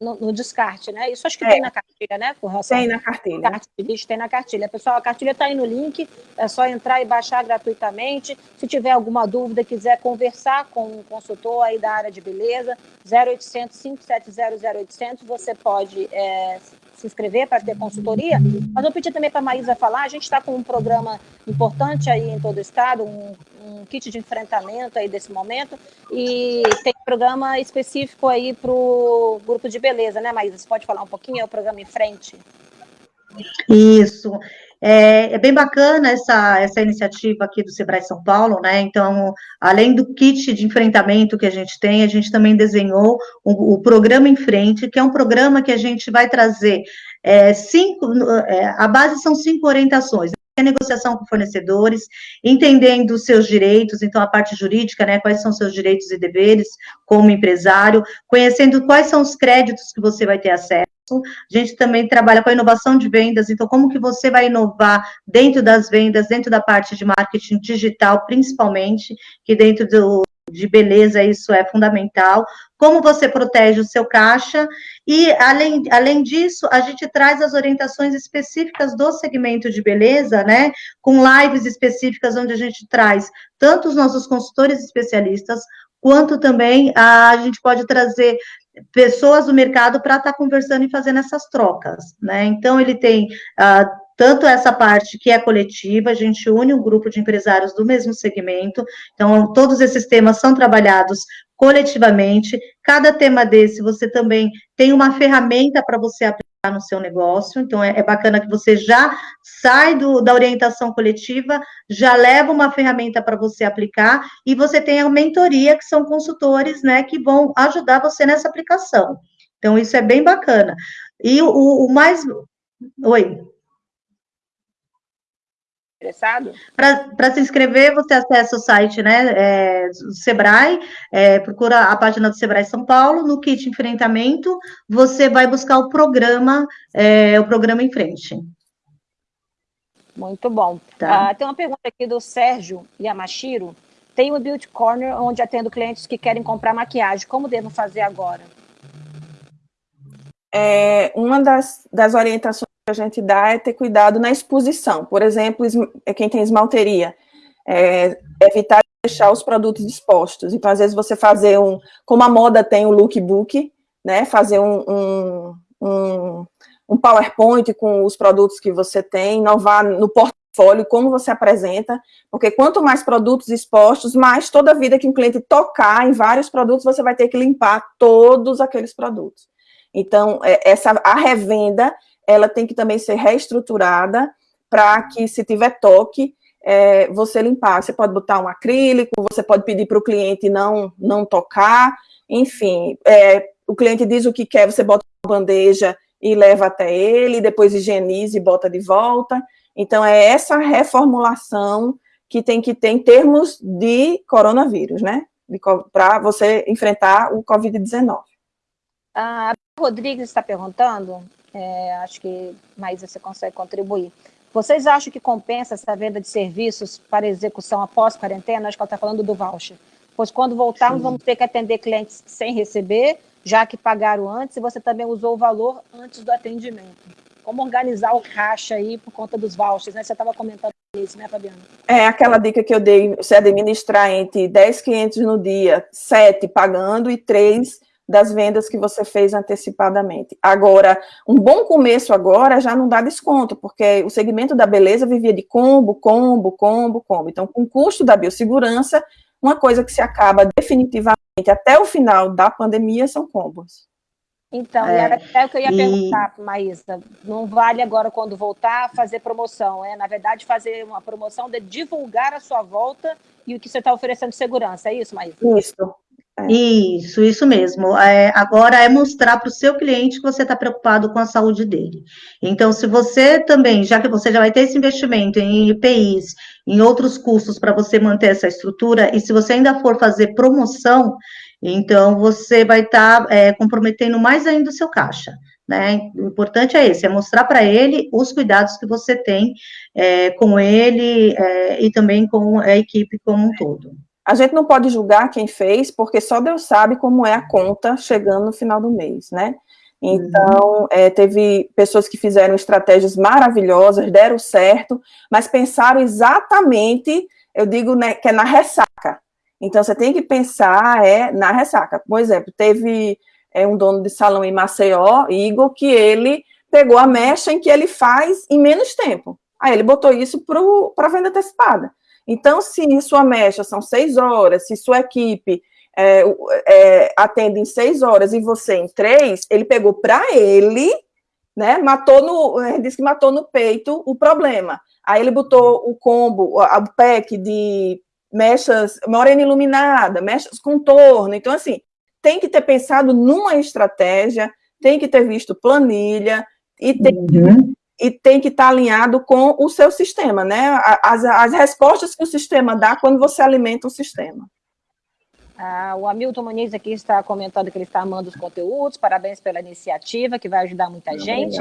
No, no, descarte, né? Isso acho que é. tem na cartilha, né, Tem na cartilha. Cartilha, tem na cartilha. Pessoal, a cartilha está aí no link, é só entrar e baixar gratuitamente. Se tiver alguma dúvida, quiser conversar com um consultor aí da área de beleza, 0800 570 0800, você pode é, se inscrever para ter consultoria. Mas eu pedi também para a Maísa falar, a gente está com um programa importante aí em todo o estado, um, um kit de enfrentamento aí desse momento, e tem programa específico aí para o grupo de beleza, né, Maísa? Você pode falar um pouquinho? É o programa Em Frente. Isso. É, é, bem bacana essa, essa iniciativa aqui do Sebrae São Paulo, né? Então, além do kit de enfrentamento que a gente tem, a gente também desenhou o, o programa Em Frente, que é um programa que a gente vai trazer é, cinco, é, a base são cinco orientações negociação com fornecedores, entendendo os seus direitos, então a parte jurídica, né, quais são seus direitos e deveres como empresário, conhecendo quais são os créditos que você vai ter acesso, a gente também trabalha com a inovação de vendas, então como que você vai inovar dentro das vendas, dentro da parte de marketing digital, principalmente, que dentro do, de beleza isso é fundamental, como você protege o seu caixa, e além, além disso, a gente traz as orientações específicas do segmento de beleza, né, com lives específicas onde a gente traz tanto os nossos consultores especialistas, quanto também a, a gente pode trazer pessoas do mercado para estar tá conversando e fazendo essas trocas, né? Então, ele tem uh, tanto essa parte que é coletiva, a gente une um grupo de empresários do mesmo segmento, então, todos esses temas são trabalhados coletivamente. Cada tema desse, você também tem uma ferramenta para você aplicar no seu negócio. Então, é, é bacana que você já sai do, da orientação coletiva, já leva uma ferramenta para você aplicar, e você tem a mentoria, que são consultores, né, que vão ajudar você nessa aplicação. Então, isso é bem bacana. E o, o mais. Oi interessado? Para se inscrever, você acessa o site né, é, do Sebrae, é, procura a página do Sebrae São Paulo, no kit enfrentamento, você vai buscar o programa, é, o programa em frente. Muito bom. Tá. Ah, tem uma pergunta aqui do Sérgio Yamashiro. Tem o Beauty Corner, onde atendo clientes que querem comprar maquiagem. Como devo fazer agora? É, uma das, das orientações a gente dá é ter cuidado na exposição. Por exemplo, é quem tem esmalteria, é, evitar deixar os produtos expostos. Então, às vezes, você fazer um... Como a moda tem o lookbook, né? Fazer um, um, um, um PowerPoint com os produtos que você tem, inovar no portfólio, como você apresenta, porque quanto mais produtos expostos, mais toda vida que um cliente tocar em vários produtos, você vai ter que limpar todos aqueles produtos. Então, é, essa, a revenda ela tem que também ser reestruturada para que, se tiver toque, é, você limpar. Você pode botar um acrílico, você pode pedir para o cliente não, não tocar, enfim, é, o cliente diz o que quer, você bota uma bandeja e leva até ele, depois higieniza e bota de volta. Então, é essa reformulação que tem que ter em termos de coronavírus, né? Para você enfrentar o Covid-19. A Rodrigues está perguntando é, acho que mais você consegue contribuir. Vocês acham que compensa essa venda de serviços para execução após quarentena? Acho que ela está falando do voucher. Pois quando voltarmos, Sim. vamos ter que atender clientes sem receber, já que pagaram antes, e você também usou o valor antes do atendimento. Como organizar o caixa aí por conta dos vouchers, né? Você estava comentando nisso, né, Fabiana? É, aquela dica que eu dei, você administrar entre 10 clientes no dia, 7 pagando e 3 das vendas que você fez antecipadamente. Agora, um bom começo agora já não dá desconto, porque o segmento da beleza vivia de combo, combo, combo, combo. Então, com o custo da biossegurança, uma coisa que se acaba definitivamente até o final da pandemia são combos. Então, é, era até o que eu ia e... perguntar, Maísa. Não vale agora, quando voltar, fazer promoção. É, na verdade, fazer uma promoção de divulgar a sua volta e o que você está oferecendo de segurança. É isso, Maísa? Isso. É. Isso, isso mesmo. É, agora é mostrar para o seu cliente que você está preocupado com a saúde dele. Então, se você também, já que você já vai ter esse investimento em IPIs, em outros custos para você manter essa estrutura, e se você ainda for fazer promoção, então você vai estar tá, é, comprometendo mais ainda o seu caixa. Né? O importante é esse, é mostrar para ele os cuidados que você tem é, com ele é, e também com a equipe como um todo. A gente não pode julgar quem fez, porque só Deus sabe como é a conta chegando no final do mês, né? Então, uhum. é, teve pessoas que fizeram estratégias maravilhosas, deram certo, mas pensaram exatamente, eu digo né, que é na ressaca. Então, você tem que pensar é, na ressaca. Por exemplo, teve é, um dono de salão em Maceió, Igor, que ele pegou a mecha em que ele faz em menos tempo. Aí ele botou isso para a venda antecipada. Então, se sua mecha são seis horas, se sua equipe é, é, atende em seis horas e você em três, ele pegou para ele, né? Matou no, ele disse que matou no peito o problema. Aí ele botou o combo, o pack de mechas morena iluminada, mechas contorno. Então, assim, tem que ter pensado numa estratégia, tem que ter visto planilha e tem uhum e tem que estar tá alinhado com o seu sistema, né? As, as respostas que o sistema dá quando você alimenta o sistema. Ah, o Hamilton Muniz aqui está comentando que ele está amando os conteúdos, parabéns pela iniciativa, que vai ajudar muita gente.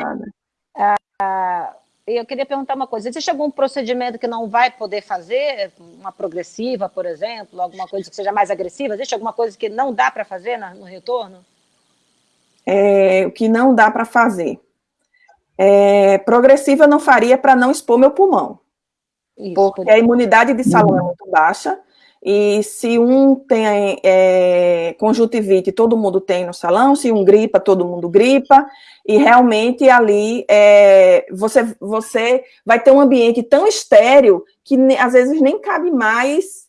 Ah, eu queria perguntar uma coisa, existe algum procedimento que não vai poder fazer, uma progressiva, por exemplo, alguma coisa que seja mais agressiva? Existe alguma coisa que não dá para fazer no retorno? É, o que não dá para fazer é, progressiva eu não faria para não expor meu pulmão. Isso, porque a imunidade de salão é muito baixa, e se um tem é, conjuntivite, todo mundo tem no salão, se um gripa, todo mundo gripa, e realmente ali é, você, você vai ter um ambiente tão estéreo que às vezes nem cabe mais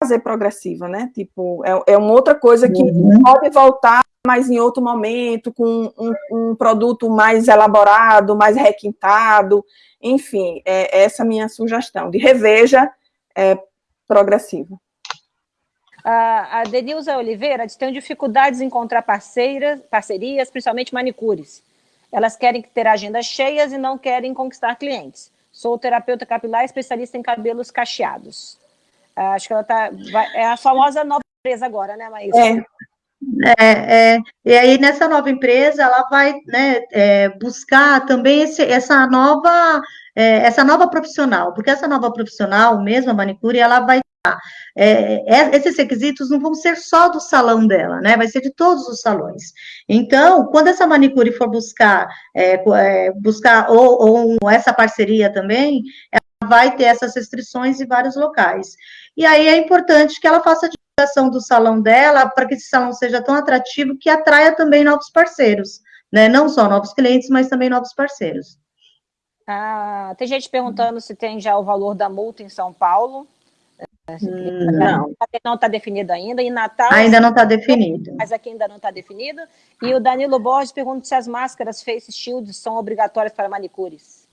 fazer progressiva, né? Tipo, é, é uma outra coisa que uhum. pode voltar mas em outro momento, com um, um produto mais elaborado, mais requintado, enfim, é essa a minha sugestão, de reveja é, progressiva. A, a Denilza Oliveira tem dificuldades em encontrar parceiras, parcerias, principalmente manicures. Elas querem ter agendas cheias e não querem conquistar clientes. Sou terapeuta capilar especialista em cabelos cacheados. Acho que ela tá, vai, é a famosa nova empresa agora, né, Maísa? É, é, é, e aí, nessa nova empresa, ela vai né, é, buscar também esse, essa nova é, essa nova profissional, porque essa nova profissional, mesmo a manicure, ela vai é, é, esses requisitos não vão ser só do salão dela, né? Vai ser de todos os salões. Então, quando essa manicure for buscar, é, buscar ou, ou, essa parceria também, vai ter essas restrições em vários locais. E aí é importante que ela faça divulgação do salão dela para que esse salão seja tão atrativo que atraia também novos parceiros, né? Não só novos clientes, mas também novos parceiros. Ah, tem gente perguntando se tem já o valor da multa em São Paulo. Hum, não. Não está definido ainda. Em Natal. Ainda não está definido. Mas aqui ainda não está definido. E o Danilo Borges pergunta se as máscaras Face Shields são obrigatórias para manicures.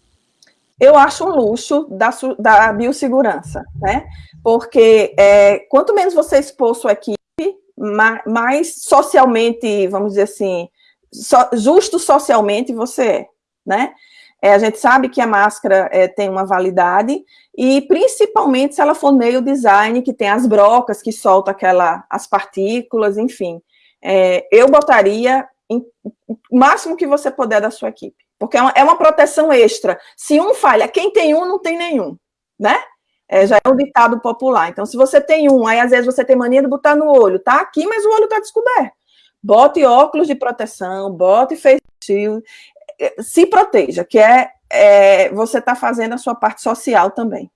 Eu acho um luxo da, da biossegurança, né? porque é, quanto menos você expor sua equipe, mais socialmente, vamos dizer assim, so, justo socialmente você é, né? É, a gente sabe que a máscara é, tem uma validade, e principalmente se ela for nail design, que tem as brocas que soltam aquela, as partículas, enfim. É, eu botaria em, o máximo que você puder da sua equipe, porque é uma, é uma proteção extra. Se um falha, quem tem um não tem nenhum, né? É, já é um ditado popular. Então, se você tem um, aí às vezes você tem mania de botar no olho, tá aqui, mas o olho tá descoberto. Bote óculos de proteção, bote face shield, é, se proteja, que é, é você tá fazendo a sua parte social também.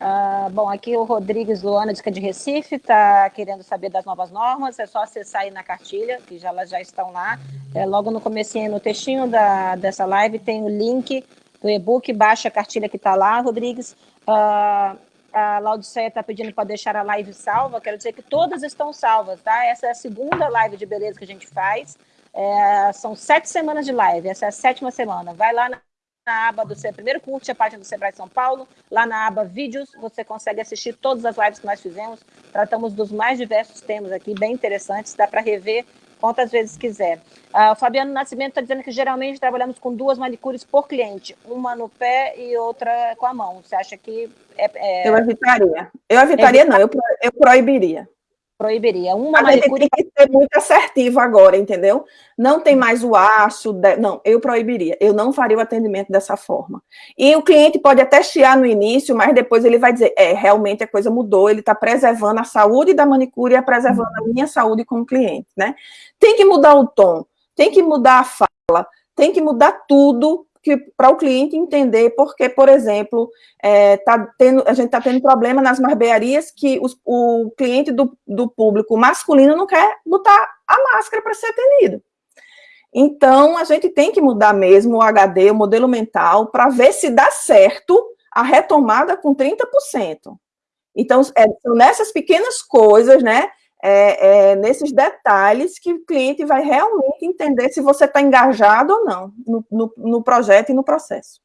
Uh, bom, aqui o Rodrigues Luana, é de Recife, está querendo saber das novas normas, é só acessar aí na cartilha, que já, elas já estão lá. É, logo no comecinho, no textinho da, dessa live, tem o link do e-book, baixa a cartilha que está lá, Rodrigues. Uh, a Laudiceia está pedindo para deixar a live salva, quero dizer que todas estão salvas, tá? Essa é a segunda live de beleza que a gente faz, é, são sete semanas de live, essa é a sétima semana. Vai lá na na aba do Sebrae, primeiro curte a página do Sebrae São Paulo, lá na aba vídeos, você consegue assistir todas as lives que nós fizemos, tratamos dos mais diversos temas aqui, bem interessantes, dá para rever quantas vezes quiser. Uh, o Fabiano Nascimento está dizendo que geralmente trabalhamos com duas manicures por cliente, uma no pé e outra com a mão. Você acha que é... é... Eu evitaria. Eu evitaria, não, eu, eu proibiria proibiria. Uma a manicure... gente tem que ser muito assertivo agora, entendeu? Não tem mais o aço, de... não, eu proibiria. Eu não faria o atendimento dessa forma. E o cliente pode até chiar no início, mas depois ele vai dizer, é, realmente a coisa mudou, ele está preservando a saúde da manicure e preservando a minha saúde como cliente, né? Tem que mudar o tom, tem que mudar a fala, tem que mudar tudo para o cliente entender porque, por exemplo, é, tá tendo, a gente está tendo problema nas barbearias que os, o cliente do, do público masculino não quer botar a máscara para ser atendido. Então, a gente tem que mudar mesmo o HD, o modelo mental, para ver se dá certo a retomada com 30%. Então, é, são nessas pequenas coisas, né, é, é, nesses detalhes que o cliente vai realmente entender se você está engajado ou não no, no, no, projeto e no processo.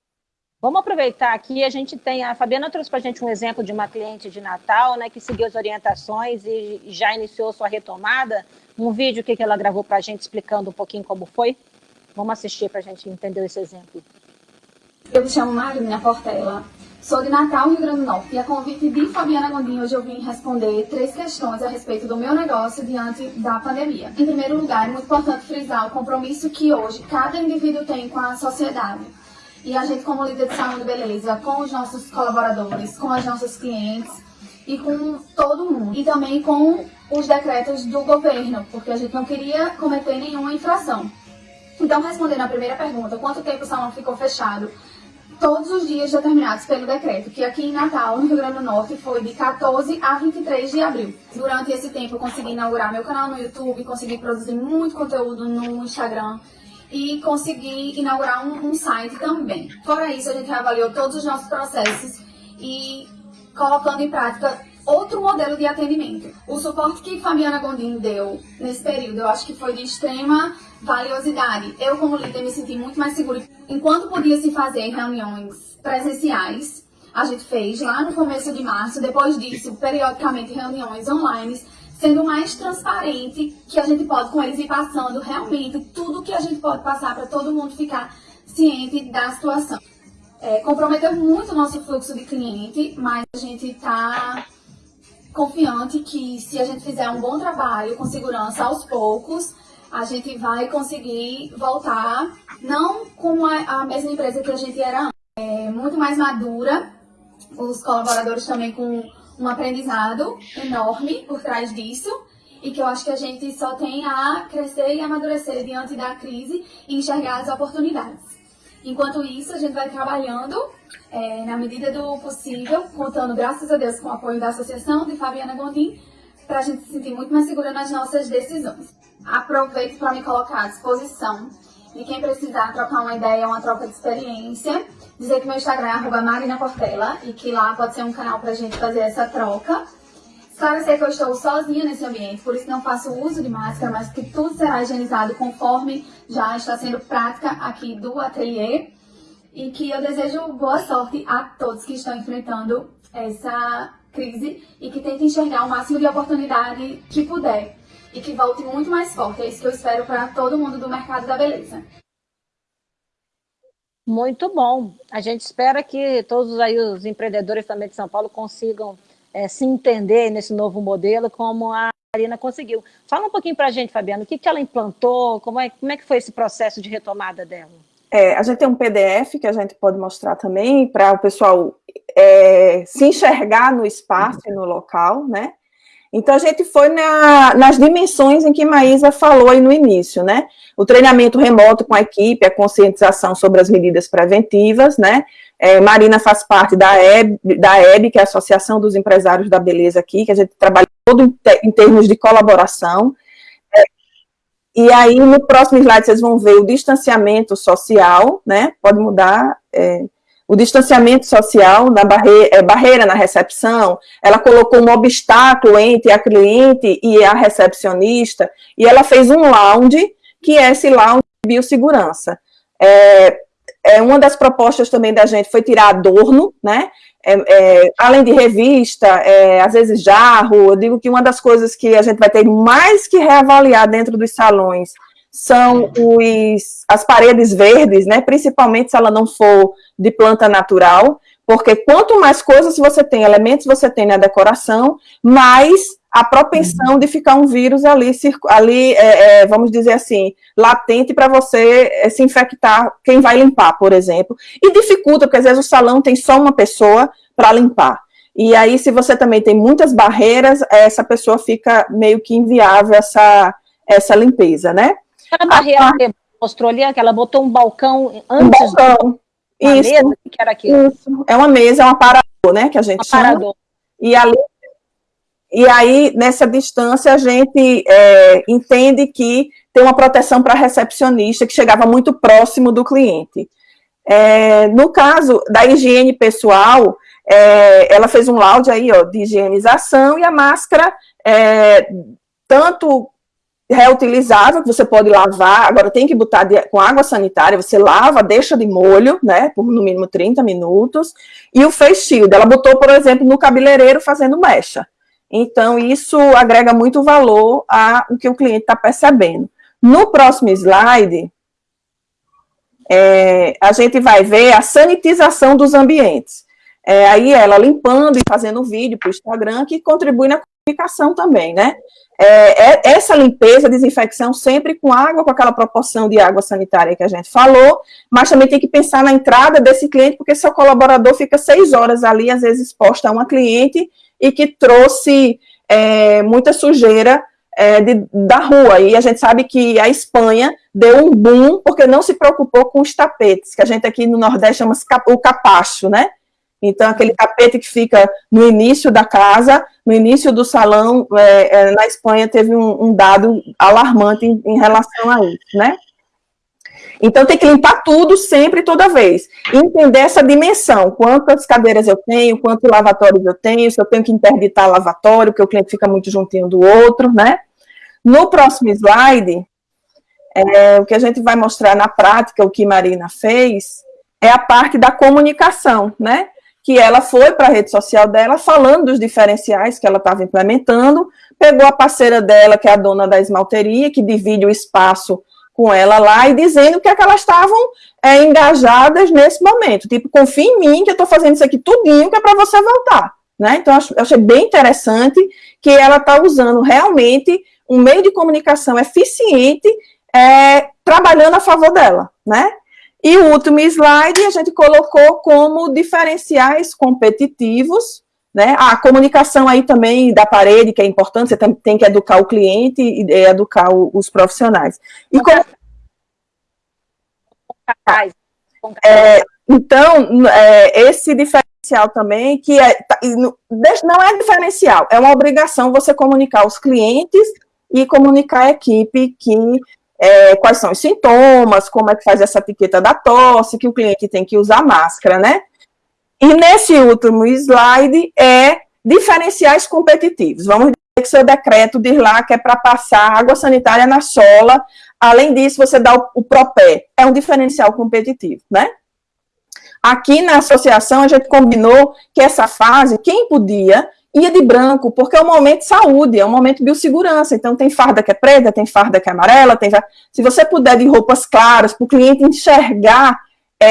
Vamos aproveitar aqui, a gente tem, a Fabiana trouxe para a gente um exemplo de uma cliente de Natal, né, que seguiu as orientações e já iniciou sua retomada, um vídeo que ela gravou para a gente explicando um pouquinho como foi. Vamos assistir para a gente entender esse exemplo. Eu me chamo Marina Portela, Sou de Natal, Rio Grande do Norte, e a convite de Fabiana Gondim, hoje eu vim responder três questões a respeito do meu negócio diante da pandemia. Em primeiro lugar, é muito importante frisar o compromisso que hoje cada indivíduo tem com a sociedade. E a gente, como líder de saúde beleza, com os nossos colaboradores, com as nossas clientes e com todo mundo. E também com os decretos do governo, porque a gente não queria cometer nenhuma infração. Então, respondendo a primeira pergunta, quanto tempo o salão ficou fechado? Todos os dias determinados pelo decreto, que aqui em Natal, no Rio Grande do Norte, foi de 14 a 23 de abril. Durante esse tempo, eu consegui inaugurar meu canal no YouTube, consegui produzir muito conteúdo no Instagram e consegui inaugurar um, um site também. Fora isso, a gente avaliou todos os nossos processos e colocando em prática outro modelo de atendimento. O suporte que Fabiana Gondim deu nesse período, eu acho que foi de extrema valiosidade. Eu, como líder, me senti muito mais segura. Enquanto podia se fazer reuniões presenciais, a gente fez lá no começo de março, depois disso, periodicamente reuniões online, sendo mais transparente que a gente pode com eles ir passando realmente tudo que a gente pode passar para todo mundo ficar ciente da situação. É, comprometeu muito o nosso fluxo de cliente, mas a gente está confiante que se a gente fizer um bom trabalho com segurança aos poucos, a gente vai conseguir voltar, não como a, a mesma empresa que a gente era antes, é muito mais madura, os colaboradores também com um aprendizado enorme por trás disso, e que eu acho que a gente só tem a crescer e amadurecer diante da crise e enxergar as oportunidades. Enquanto isso, a gente vai trabalhando é, na medida do possível, contando, graças a Deus, com o apoio da Associação de Fabiana Gondim, para a gente se sentir muito mais segura nas nossas decisões. Aproveito para me colocar à disposição de quem precisar trocar uma ideia, uma troca de experiência. Dizer que meu Instagram é Marina Portela e que lá pode ser um canal para a gente fazer essa troca. Esclarecer que eu estou sozinha nesse ambiente, por isso não faço uso de máscara, mas que tudo será higienizado conforme já está sendo prática aqui do ateliê. E que eu desejo boa sorte a todos que estão enfrentando essa crise e que tentem enxergar o máximo de oportunidade que puder e que volte muito mais forte. É isso que eu espero para todo mundo do mercado da beleza. Muito bom. A gente espera que todos aí os empreendedores também de São Paulo consigam é, se entender nesse novo modelo, como a Marina conseguiu. Fala um pouquinho para a gente, Fabiana, o que, que ela implantou, como é, como é que foi esse processo de retomada dela? É, a gente tem um PDF que a gente pode mostrar também para o pessoal é, se enxergar no espaço e no local, né? Então, a gente foi na, nas dimensões em que Maísa falou aí no início, né? O treinamento remoto com a equipe, a conscientização sobre as medidas preventivas, né? É, Marina faz parte da EB, da EB, que é a Associação dos Empresários da Beleza aqui, que a gente trabalha todo em, em termos de colaboração. É, e aí, no próximo slide, vocês vão ver o distanciamento social, né? Pode mudar. É, o distanciamento social, na barre é, barreira na recepção, ela colocou um obstáculo entre a cliente e a recepcionista, e ela fez um lounge, que é esse lounge de biossegurança. É, é, uma das propostas também da gente foi tirar adorno, né? É, é, além de revista, é, às vezes jarro, eu digo que uma das coisas que a gente vai ter mais que reavaliar dentro dos salões são os, as paredes verdes, né? Principalmente se ela não for de planta natural, porque quanto mais coisas você tem, elementos você tem na decoração, mais a propensão de ficar um vírus ali, ali é, é, vamos dizer assim, latente para você é, se infectar, quem vai limpar, por exemplo. E dificulta, porque às vezes o salão tem só uma pessoa para limpar. E aí, se você também tem muitas barreiras, essa pessoa fica meio que inviável essa, essa limpeza, né? Aquela barreira a, que mostrou ali, que ela botou um balcão antes um balcão. Do... Isso, mesa, que era aquilo? Isso. É uma mesa, é um aparador, né, que a gente um chama. Aparador. E ali e aí, nessa distância, a gente é, entende que tem uma proteção para recepcionista que chegava muito próximo do cliente. É, no caso da higiene pessoal, é, ela fez um laude aí, ó, de higienização e a máscara, é, tanto reutilizável, que você pode lavar, agora tem que botar de, com água sanitária, você lava, deixa de molho, né, por no mínimo 30 minutos, e o face shield, ela botou, por exemplo, no cabeleireiro fazendo mecha. Então, isso agrega muito valor ao que o cliente está percebendo. No próximo slide, é, a gente vai ver a sanitização dos ambientes. É, aí ela limpando e fazendo vídeo para o Instagram, que contribui na comunicação também, né? É, é, essa limpeza, desinfecção, sempre com água, com aquela proporção de água sanitária que a gente falou, mas também tem que pensar na entrada desse cliente, porque seu colaborador fica seis horas ali, às vezes exposto a uma cliente, e que trouxe é, muita sujeira é, de, da rua. E a gente sabe que a Espanha deu um boom porque não se preocupou com os tapetes, que a gente aqui no Nordeste chama o capacho, né? Então, aquele tapete que fica no início da casa, no início do salão, é, é, na Espanha teve um, um dado alarmante em, em relação a isso, né? Então, tem que limpar tudo sempre, toda vez. Entender essa dimensão, quantas cadeiras eu tenho, quantos lavatórios eu tenho, se eu tenho que interditar lavatório, porque o cliente fica muito juntinho do outro, né? No próximo slide, é, o que a gente vai mostrar na prática, o que Marina fez, é a parte da comunicação, né? Que ela foi para a rede social dela falando dos diferenciais que ela estava implementando, pegou a parceira dela, que é a dona da esmalteria, que divide o espaço com ela lá e dizendo que, é que elas estavam é, engajadas nesse momento. Tipo, confia em mim que eu estou fazendo isso aqui tudinho que é para você voltar. Né? Então, eu achei bem interessante que ela está usando realmente um meio de comunicação eficiente é, trabalhando a favor dela, né? E o último slide a gente colocou como diferenciais competitivos né? A comunicação aí também da parede, que é importante, você tem, tem que educar o cliente e educar o, os profissionais. E como... É, então, é, esse diferencial também, que é, tá, não é diferencial, é uma obrigação você comunicar os clientes e comunicar a equipe que é, quais são os sintomas, como é que faz essa etiqueta da tosse, que o cliente tem que usar máscara, né? E nesse último slide é diferenciais competitivos. Vamos dizer que seu decreto diz lá que é para passar água sanitária na sola, além disso você dá o, o propé, é um diferencial competitivo, né? Aqui na associação a gente combinou que essa fase, quem podia, ia de branco, porque é um momento de saúde, é um momento de biossegurança, então tem farda que é preta, tem farda que é amarela, tem... se você puder de roupas claras, para o cliente enxergar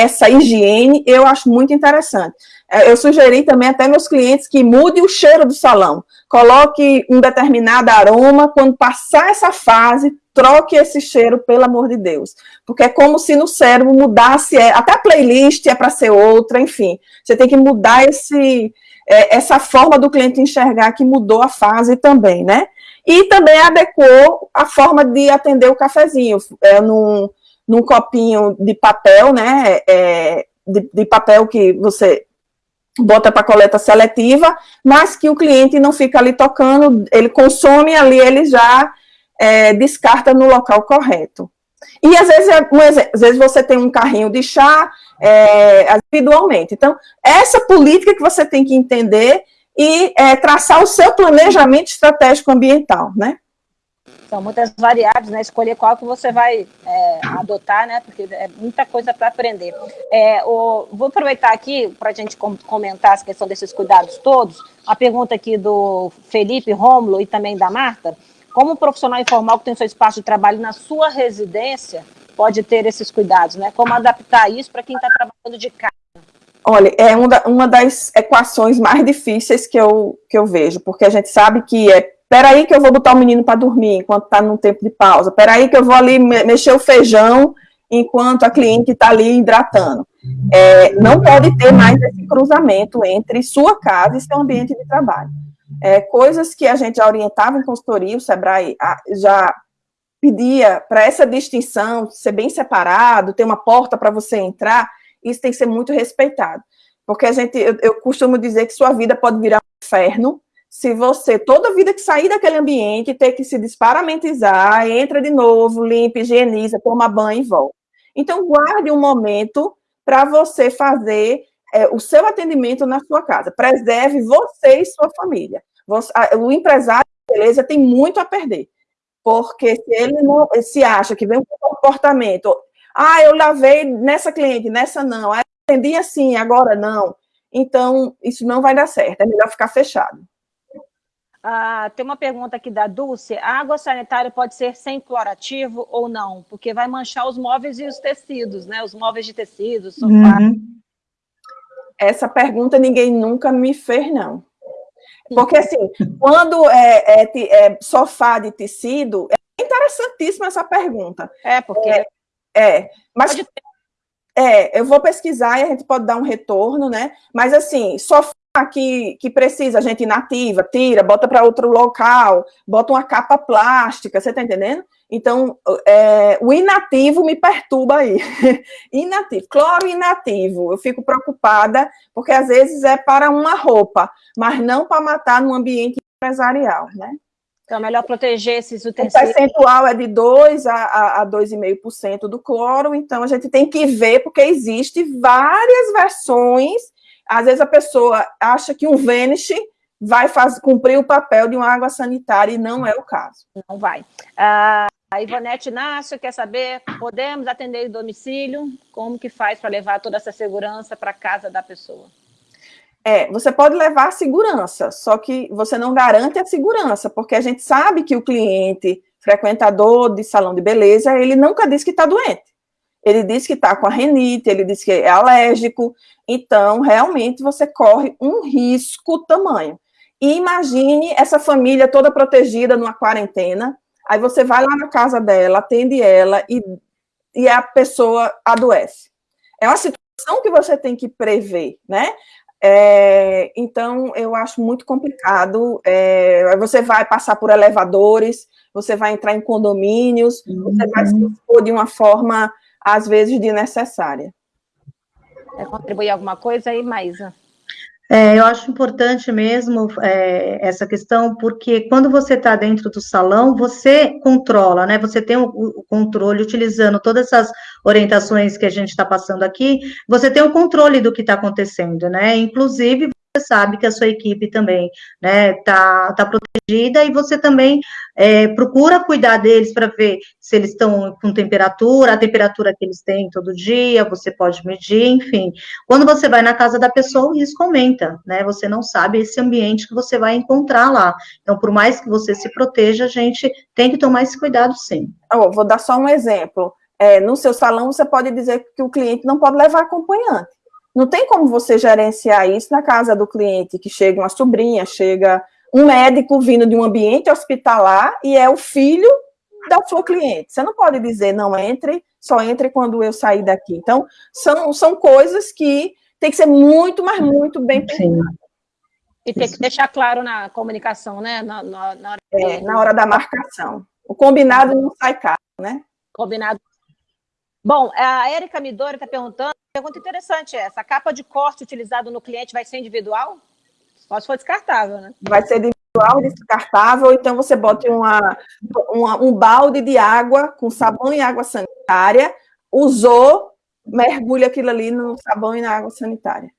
essa higiene, eu acho muito interessante. É, eu sugeri também até meus clientes que mude o cheiro do salão, coloque um determinado aroma, quando passar essa fase, troque esse cheiro, pelo amor de Deus. Porque é como se no cérebro mudasse, é, até a playlist é para ser outra, enfim. Você tem que mudar esse, é, essa forma do cliente enxergar que mudou a fase também, né? E também adequou a forma de atender o cafezinho. É, num, num copinho de papel, né, é, de, de papel que você bota para coleta seletiva, mas que o cliente não fica ali tocando, ele consome ali, ele já é, descarta no local correto. E às vezes, é às vezes você tem um carrinho de chá é, individualmente. Então, essa política que você tem que entender e é, traçar o seu planejamento estratégico ambiental, né? São muitas variáveis, né? Escolher qual que você vai é, adotar, né? Porque é muita coisa para aprender. É, o, vou aproveitar aqui para a gente comentar essa questão desses cuidados todos. A pergunta aqui do Felipe Rômulo e também da Marta. Como um profissional informal que tem seu espaço de trabalho na sua residência pode ter esses cuidados, né? Como adaptar isso para quem está trabalhando de casa? Olha, é uma das equações mais difíceis que eu, que eu vejo, porque a gente sabe que é peraí que eu vou botar o menino para dormir enquanto está num tempo de pausa, peraí que eu vou ali mexer o feijão enquanto a cliente está ali hidratando. É, não pode ter mais esse cruzamento entre sua casa e seu ambiente de trabalho. É, coisas que a gente já orientava em consultoria, o Sebrae já pedia para essa distinção ser bem separado, ter uma porta para você entrar, isso tem que ser muito respeitado. Porque a gente, eu, eu costumo dizer que sua vida pode virar um inferno se você, toda vida que sair daquele ambiente, ter que se desparamentizar, entra de novo, limpa, higieniza, toma banho e volta. Então, guarde um momento para você fazer é, o seu atendimento na sua casa. Preserve você e sua família. Você, o empresário, beleza, tem muito a perder. Porque se ele não se acha que vem um comportamento, ah, eu lavei nessa cliente, nessa não, atendi assim, agora não. Então, isso não vai dar certo, é melhor ficar fechado. Ah, tem uma pergunta aqui da Dulce. A água sanitária pode ser sem clorativo ou não? Porque vai manchar os móveis e os tecidos, né? Os móveis de tecidos, sofá. Uhum. Essa pergunta ninguém nunca me fez, não. Porque, assim, quando é, é, é, sofá de tecido, é interessantíssima essa pergunta. É, porque... É, é mas... É, eu vou pesquisar e a gente pode dar um retorno, né? Mas, assim, sofá que, que precisa, a gente inativa, tira, bota para outro local, bota uma capa plástica, você está entendendo? Então, é, o inativo me perturba aí. <laughs> inativo, cloro inativo, eu fico preocupada, porque às vezes é para uma roupa, mas não para matar no ambiente empresarial, né? Então, é melhor proteger esses utensílios. O percentual é de 2% a, a 2,5% do cloro, então a gente tem que ver, porque existe várias versões às vezes a pessoa acha que um Vanish vai fazer, cumprir o papel de uma água sanitária e não é o caso. Não vai. Ah, a Ivonete Inácio quer saber, podemos atender em domicílio? Como que faz para levar toda essa segurança para a casa da pessoa? É, você pode levar a segurança, só que você não garante a segurança, porque a gente sabe que o cliente, frequentador de salão de beleza, ele nunca diz que está doente ele diz que está com a renite, ele diz que é alérgico, então realmente você corre um risco tamanho. E imagine essa família toda protegida numa quarentena, aí você vai lá na casa dela, atende ela e, e a pessoa adoece. É uma situação que você tem que prever, né? É, então, eu acho muito complicado. É, você vai passar por elevadores, você vai entrar em condomínios, uhum. você vai se expor de uma forma às vezes desnecessária. Quer contribuir alguma coisa aí, Maísa? É, eu acho importante mesmo é, essa questão, porque quando você está dentro do salão, você controla, né? Você tem o, o, controle, utilizando todas essas orientações que a gente está passando aqui, você tem o controle do que está acontecendo, né? Inclusive, você sabe que a sua equipe também né, tá, tá protegida e você também é, procura cuidar deles para ver se eles estão com temperatura, a temperatura que eles têm todo dia, você pode medir, enfim. Quando você vai na casa da pessoa, o risco aumenta, né? Você não sabe esse ambiente que você vai encontrar lá. Então, por mais que você se proteja, a gente tem que tomar esse cuidado sim. Oh, vou dar só um exemplo. É, no seu salão, você pode dizer que o cliente não pode levar acompanhante. Não tem como você gerenciar isso na casa do cliente, que chega uma sobrinha, chega um médico vindo de um ambiente hospitalar e é o filho da sua cliente. Você não pode dizer, não entre, só entre quando eu sair daqui. Então, são, são coisas que tem que ser muito, mas muito bem pensadas. E tem que deixar claro na comunicação, né? Na, na, na, hora... É, na hora da marcação. O combinado não sai caro, né? Combinado. Bom, a Érica Midori está perguntando pergunta interessante essa. A capa de corte utilizada no cliente vai ser individual? Só se for descartável, né? Vai ser individual, descartável, ou então você bota uma, uma, um balde de água com sabão e água sanitária, usou, mergulha aquilo ali no sabão e na água sanitária.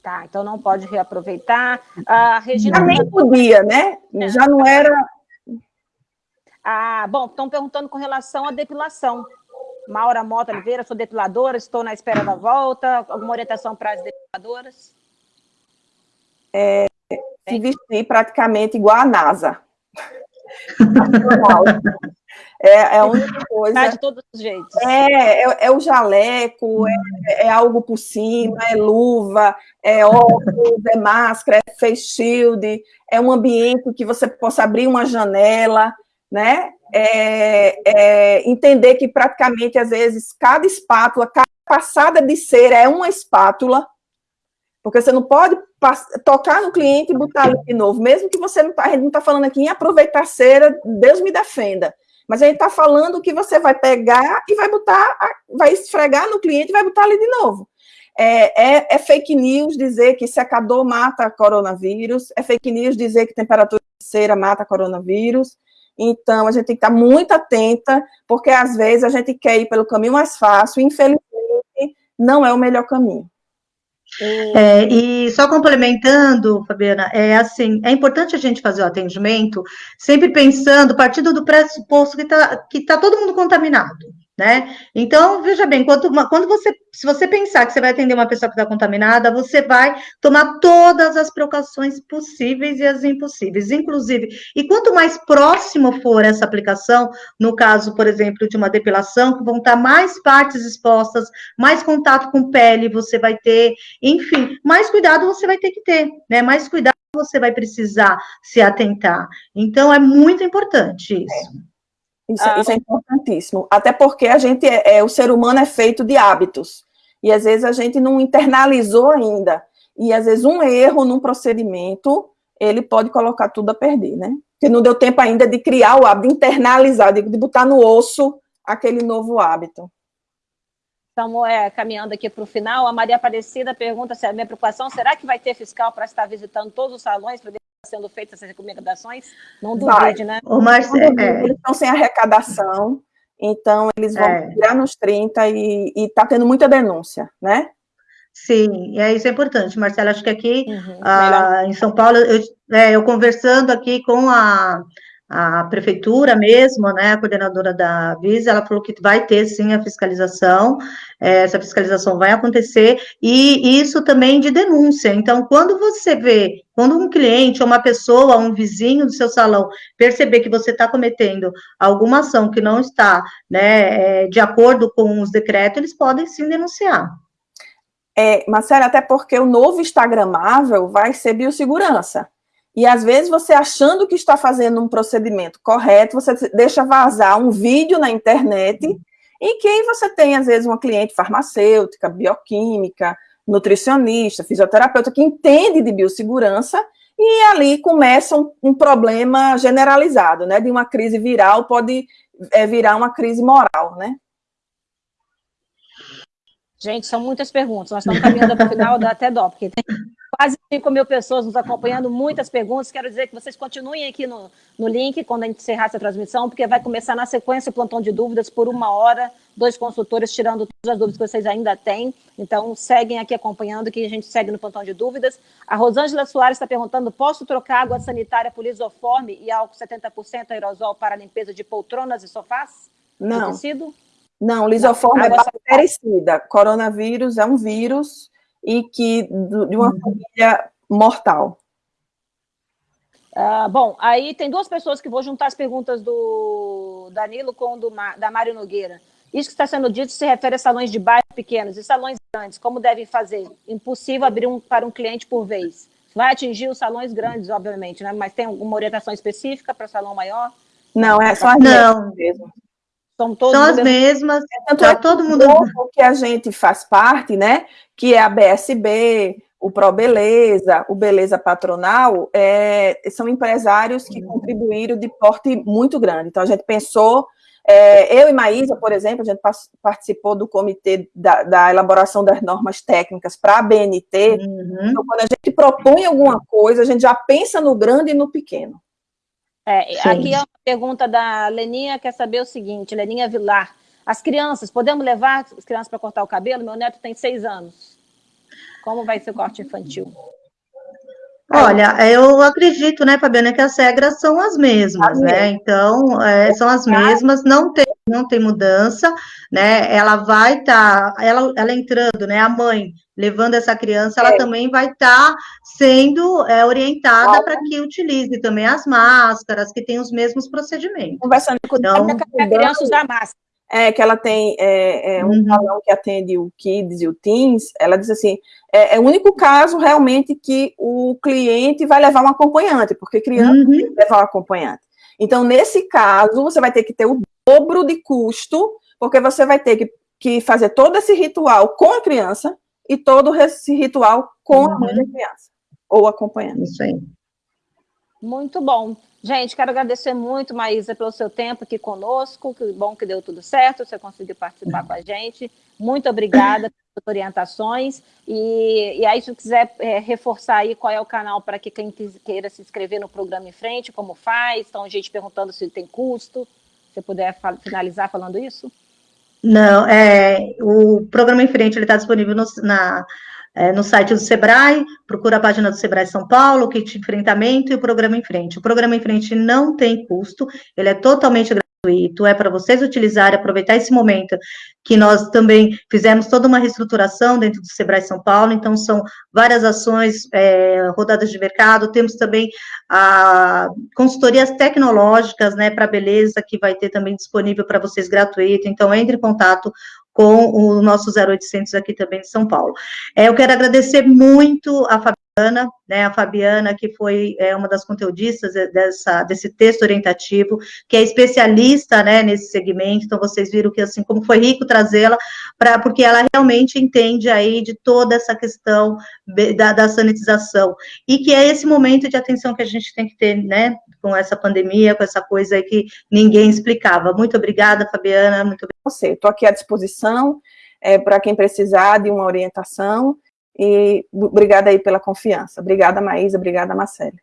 Tá, então não pode reaproveitar. A Regina... Já nem podia, né? Já não era... Ah, bom, estão perguntando com relação à depilação. Maura Mota Oliveira, sou depiladora, estou na espera da volta. Alguma orientação para as depiladoras? É, se vestir praticamente igual a NASA. <laughs> É, é a única coisa. Tá de todos os jeitos. É, é, é o jaleco, é, é, algo por cima, é luva, é óculos, é máscara, é face shield, é um ambiente que você possa abrir uma janela, né? É, é, entender que praticamente, às vezes, cada espátula, cada passada de cera é uma espátula, porque você não pode tocar no cliente e botar ali de novo, mesmo que você não não está falando aqui em aproveitar cera, Deus me defenda, mas a gente está falando que você vai pegar e vai botar, vai esfregar no cliente e vai botar ali de novo. É, é, é, fake news dizer que secador mata coronavírus, é fake news dizer que temperatura de cera mata coronavírus, então a gente tem que estar muito atenta, porque às vezes a gente quer ir pelo caminho mais fácil, e infelizmente não é o melhor caminho. É, e só complementando, Fabiana, é assim, é importante a gente fazer o atendimento sempre pensando, partindo do pressuposto que está que tá todo mundo contaminado né? Então, veja bem, quando, quando você, se você pensar que você vai atender uma pessoa que está contaminada, você vai tomar todas as precauções possíveis e as impossíveis, inclusive, e quanto mais próximo for essa aplicação, no caso, por exemplo, de uma depilação, que vão estar mais partes expostas, mais contato com pele você vai ter, enfim, mais cuidado você vai ter que ter, né? Mais cuidado você vai precisar se atentar. Então, é muito importante isso. É. Isso, ah, isso, é importantíssimo. Até porque a gente é, é, o ser humano é feito de hábitos. E às vezes a gente não internalizou ainda. E às vezes um erro num procedimento, ele pode colocar tudo a perder, né? Porque não deu tempo ainda de criar o hábito, de internalizar, de, de botar no osso aquele novo hábito. Estamos é, caminhando aqui para o final. A Maria Aparecida pergunta se a minha preocupação, será que vai ter fiscal para estar visitando todos os salões para sendo feitas essas recomendações, não duvide, né? O Marcelo, é. Eles estão sem arrecadação, então eles vão é. tirar nos 30 e está tendo muita denúncia, né? Sim, é, isso é importante, Marcelo. Acho que aqui uhum, ah, em São Paulo, eu, é, eu conversando aqui com a, a prefeitura mesmo, né, a coordenadora da Visa, ela falou que vai ter sim a fiscalização, é, essa fiscalização vai acontecer, e isso também de denúncia. Então, quando você vê, quando um cliente, ou uma pessoa, um vizinho do seu salão, perceber que você está cometendo alguma ação que não está né, é, de acordo com os decretos, eles podem sim denunciar. É, Marcela, até porque o novo Instagramável vai ser biossegurança. E às vezes você achando que está fazendo um procedimento correto, você deixa vazar um vídeo na internet em que você tem, às vezes, uma cliente farmacêutica, bioquímica, nutricionista, fisioterapeuta, que entende de biossegurança, e ali começa um, um problema generalizado, né? De uma crise viral pode é, virar uma crise moral, né? Gente, são muitas perguntas. Nós estamos caminhando para o final, dá até dó, porque tem quase 5 mil pessoas nos acompanhando, muitas perguntas. Quero dizer que vocês continuem aqui no, no link quando a gente encerrar essa transmissão, porque vai começar na sequência o plantão de dúvidas por uma hora, dois consultores tirando todas as dúvidas que vocês ainda têm. Então, seguem aqui acompanhando, que a gente segue no plantão de dúvidas. A Rosângela Soares está perguntando, posso trocar água sanitária por isoforme e álcool 70% aerosol para limpeza de poltronas e sofás? Não. Não, lisoforme Não, é bactericida. Coronavírus é um vírus e que de uma uhum. família mortal. Ah, bom, aí tem duas pessoas que vou juntar as perguntas do Danilo com do, da Mário Nogueira. Isso que está sendo dito se refere a salões de bairro pequenos e salões grandes. Como devem fazer? Impossível abrir um para um cliente por vez. Vai atingir os salões grandes, obviamente, né? Mas tem alguma orientação específica para salão maior? Não, é só as não. mesmo. São, São as mesmas. É, tanto é todo mundo que a gente faz parte, né? Que é a BSB, o Pro Beleza, o Beleza Patronal, é, são empresários que contribuíram de porte muito grande. Então a gente pensou É, eu e Maísa, por exemplo, a gente participou do comitê da, da elaboração das normas técnicas para a BNT. Uhum. Então, quando a gente propõe alguma coisa, a gente já pensa no grande e no pequeno. É, aqui é uma pergunta da Leninha, quer saber o seguinte, Leninha Vilar. As crianças, podemos levar as crianças para cortar o cabelo? Meu neto tem seis anos. Como vai ser o corte infantil? Olha, eu acredito, né, Fabiana, que as regras são as mesmas, as né? Então, é, são as mesmas, não tem, não tem mudança, né? Ela vai estar, tá, ela, ela entrando, né? A mãe levando essa criança, ela é. também vai estar tá sendo é, orientada para que utilize também as máscaras, que tem os mesmos procedimentos. Conversando com então, a criança usar máscara é, que ela tem é, é, um uhum. salão que atende o Kids e o Teens, ela diz assim, é, é, o único caso realmente que o cliente vai levar um acompanhante, porque criança uhum. tem que levar um acompanhante. Então, nesse caso, você vai ter que ter o dobro de custo, porque você vai ter que, que fazer todo esse ritual com a criança e todo esse ritual com uhum. a mãe da criança, ou acompanhante. Isso aí. Muito bom. Gente, quero agradecer muito, Maísa, pelo seu tempo aqui conosco. Que bom que deu tudo certo, você conseguiu participar com a gente. Muito obrigada <coughs> pelas orientações. E, e aí, se quiser é, reforçar aí qual é o canal para que quem queira se inscrever no programa em frente, como faz, então, gente perguntando se tem custo. Se você puder finalizar falando isso? Não, é, o programa em frente está disponível no, na é, no site do Sebrae, procura a página do Sebrae São Paulo, kit enfrentamento e o programa em frente. O programa em frente não tem custo, ele é totalmente gratuito, é para vocês utilizarem, aproveitar esse momento que nós também fizemos toda uma reestruturação dentro do Sebrae São Paulo, então são várias ações, é, rodadas de mercado, temos também a consultorias tecnológicas, né, para beleza, que vai ter também disponível para vocês gratuito, então entre em contato com o nosso 0800 aqui também de São Paulo. É, eu quero agradecer muito a Fabiana, né, a Fabiana, que foi é, uma das conteudistas dessa, desse texto orientativo, que é especialista, né, nesse segmento, então vocês viram que, assim, como foi rico trazê-la, porque ela realmente entende aí de toda essa questão da, da sanitização, e que é esse momento de atenção que a gente tem que ter, né, com essa pandemia, com essa coisa aí que ninguém explicava. Muito obrigada, Fabiana, muito obrigada. Estou aqui à disposição, é, para quem precisar de uma orientação, e obrigada aí pela confiança. Obrigada, Maísa, obrigada, Marcele.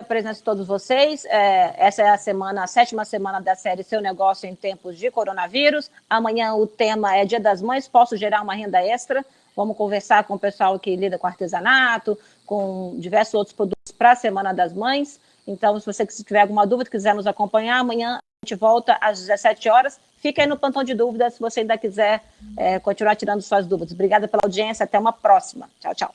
A presença de todos vocês, é, essa é a semana, a sétima semana da série Seu Negócio em Tempos de Coronavírus. Amanhã o tema é Dia das Mães, posso gerar uma renda extra? Vamos conversar com o pessoal que lida com artesanato, com diversos outros produtos para a Semana das Mães. Então, se você tiver alguma dúvida, quiser nos acompanhar, amanhã gente volta às 17 horas. Fica aí no plantão de dúvidas se você ainda quiser é, continuar tirando suas dúvidas. Obrigada pela audiência, até uma próxima. Tchau, tchau.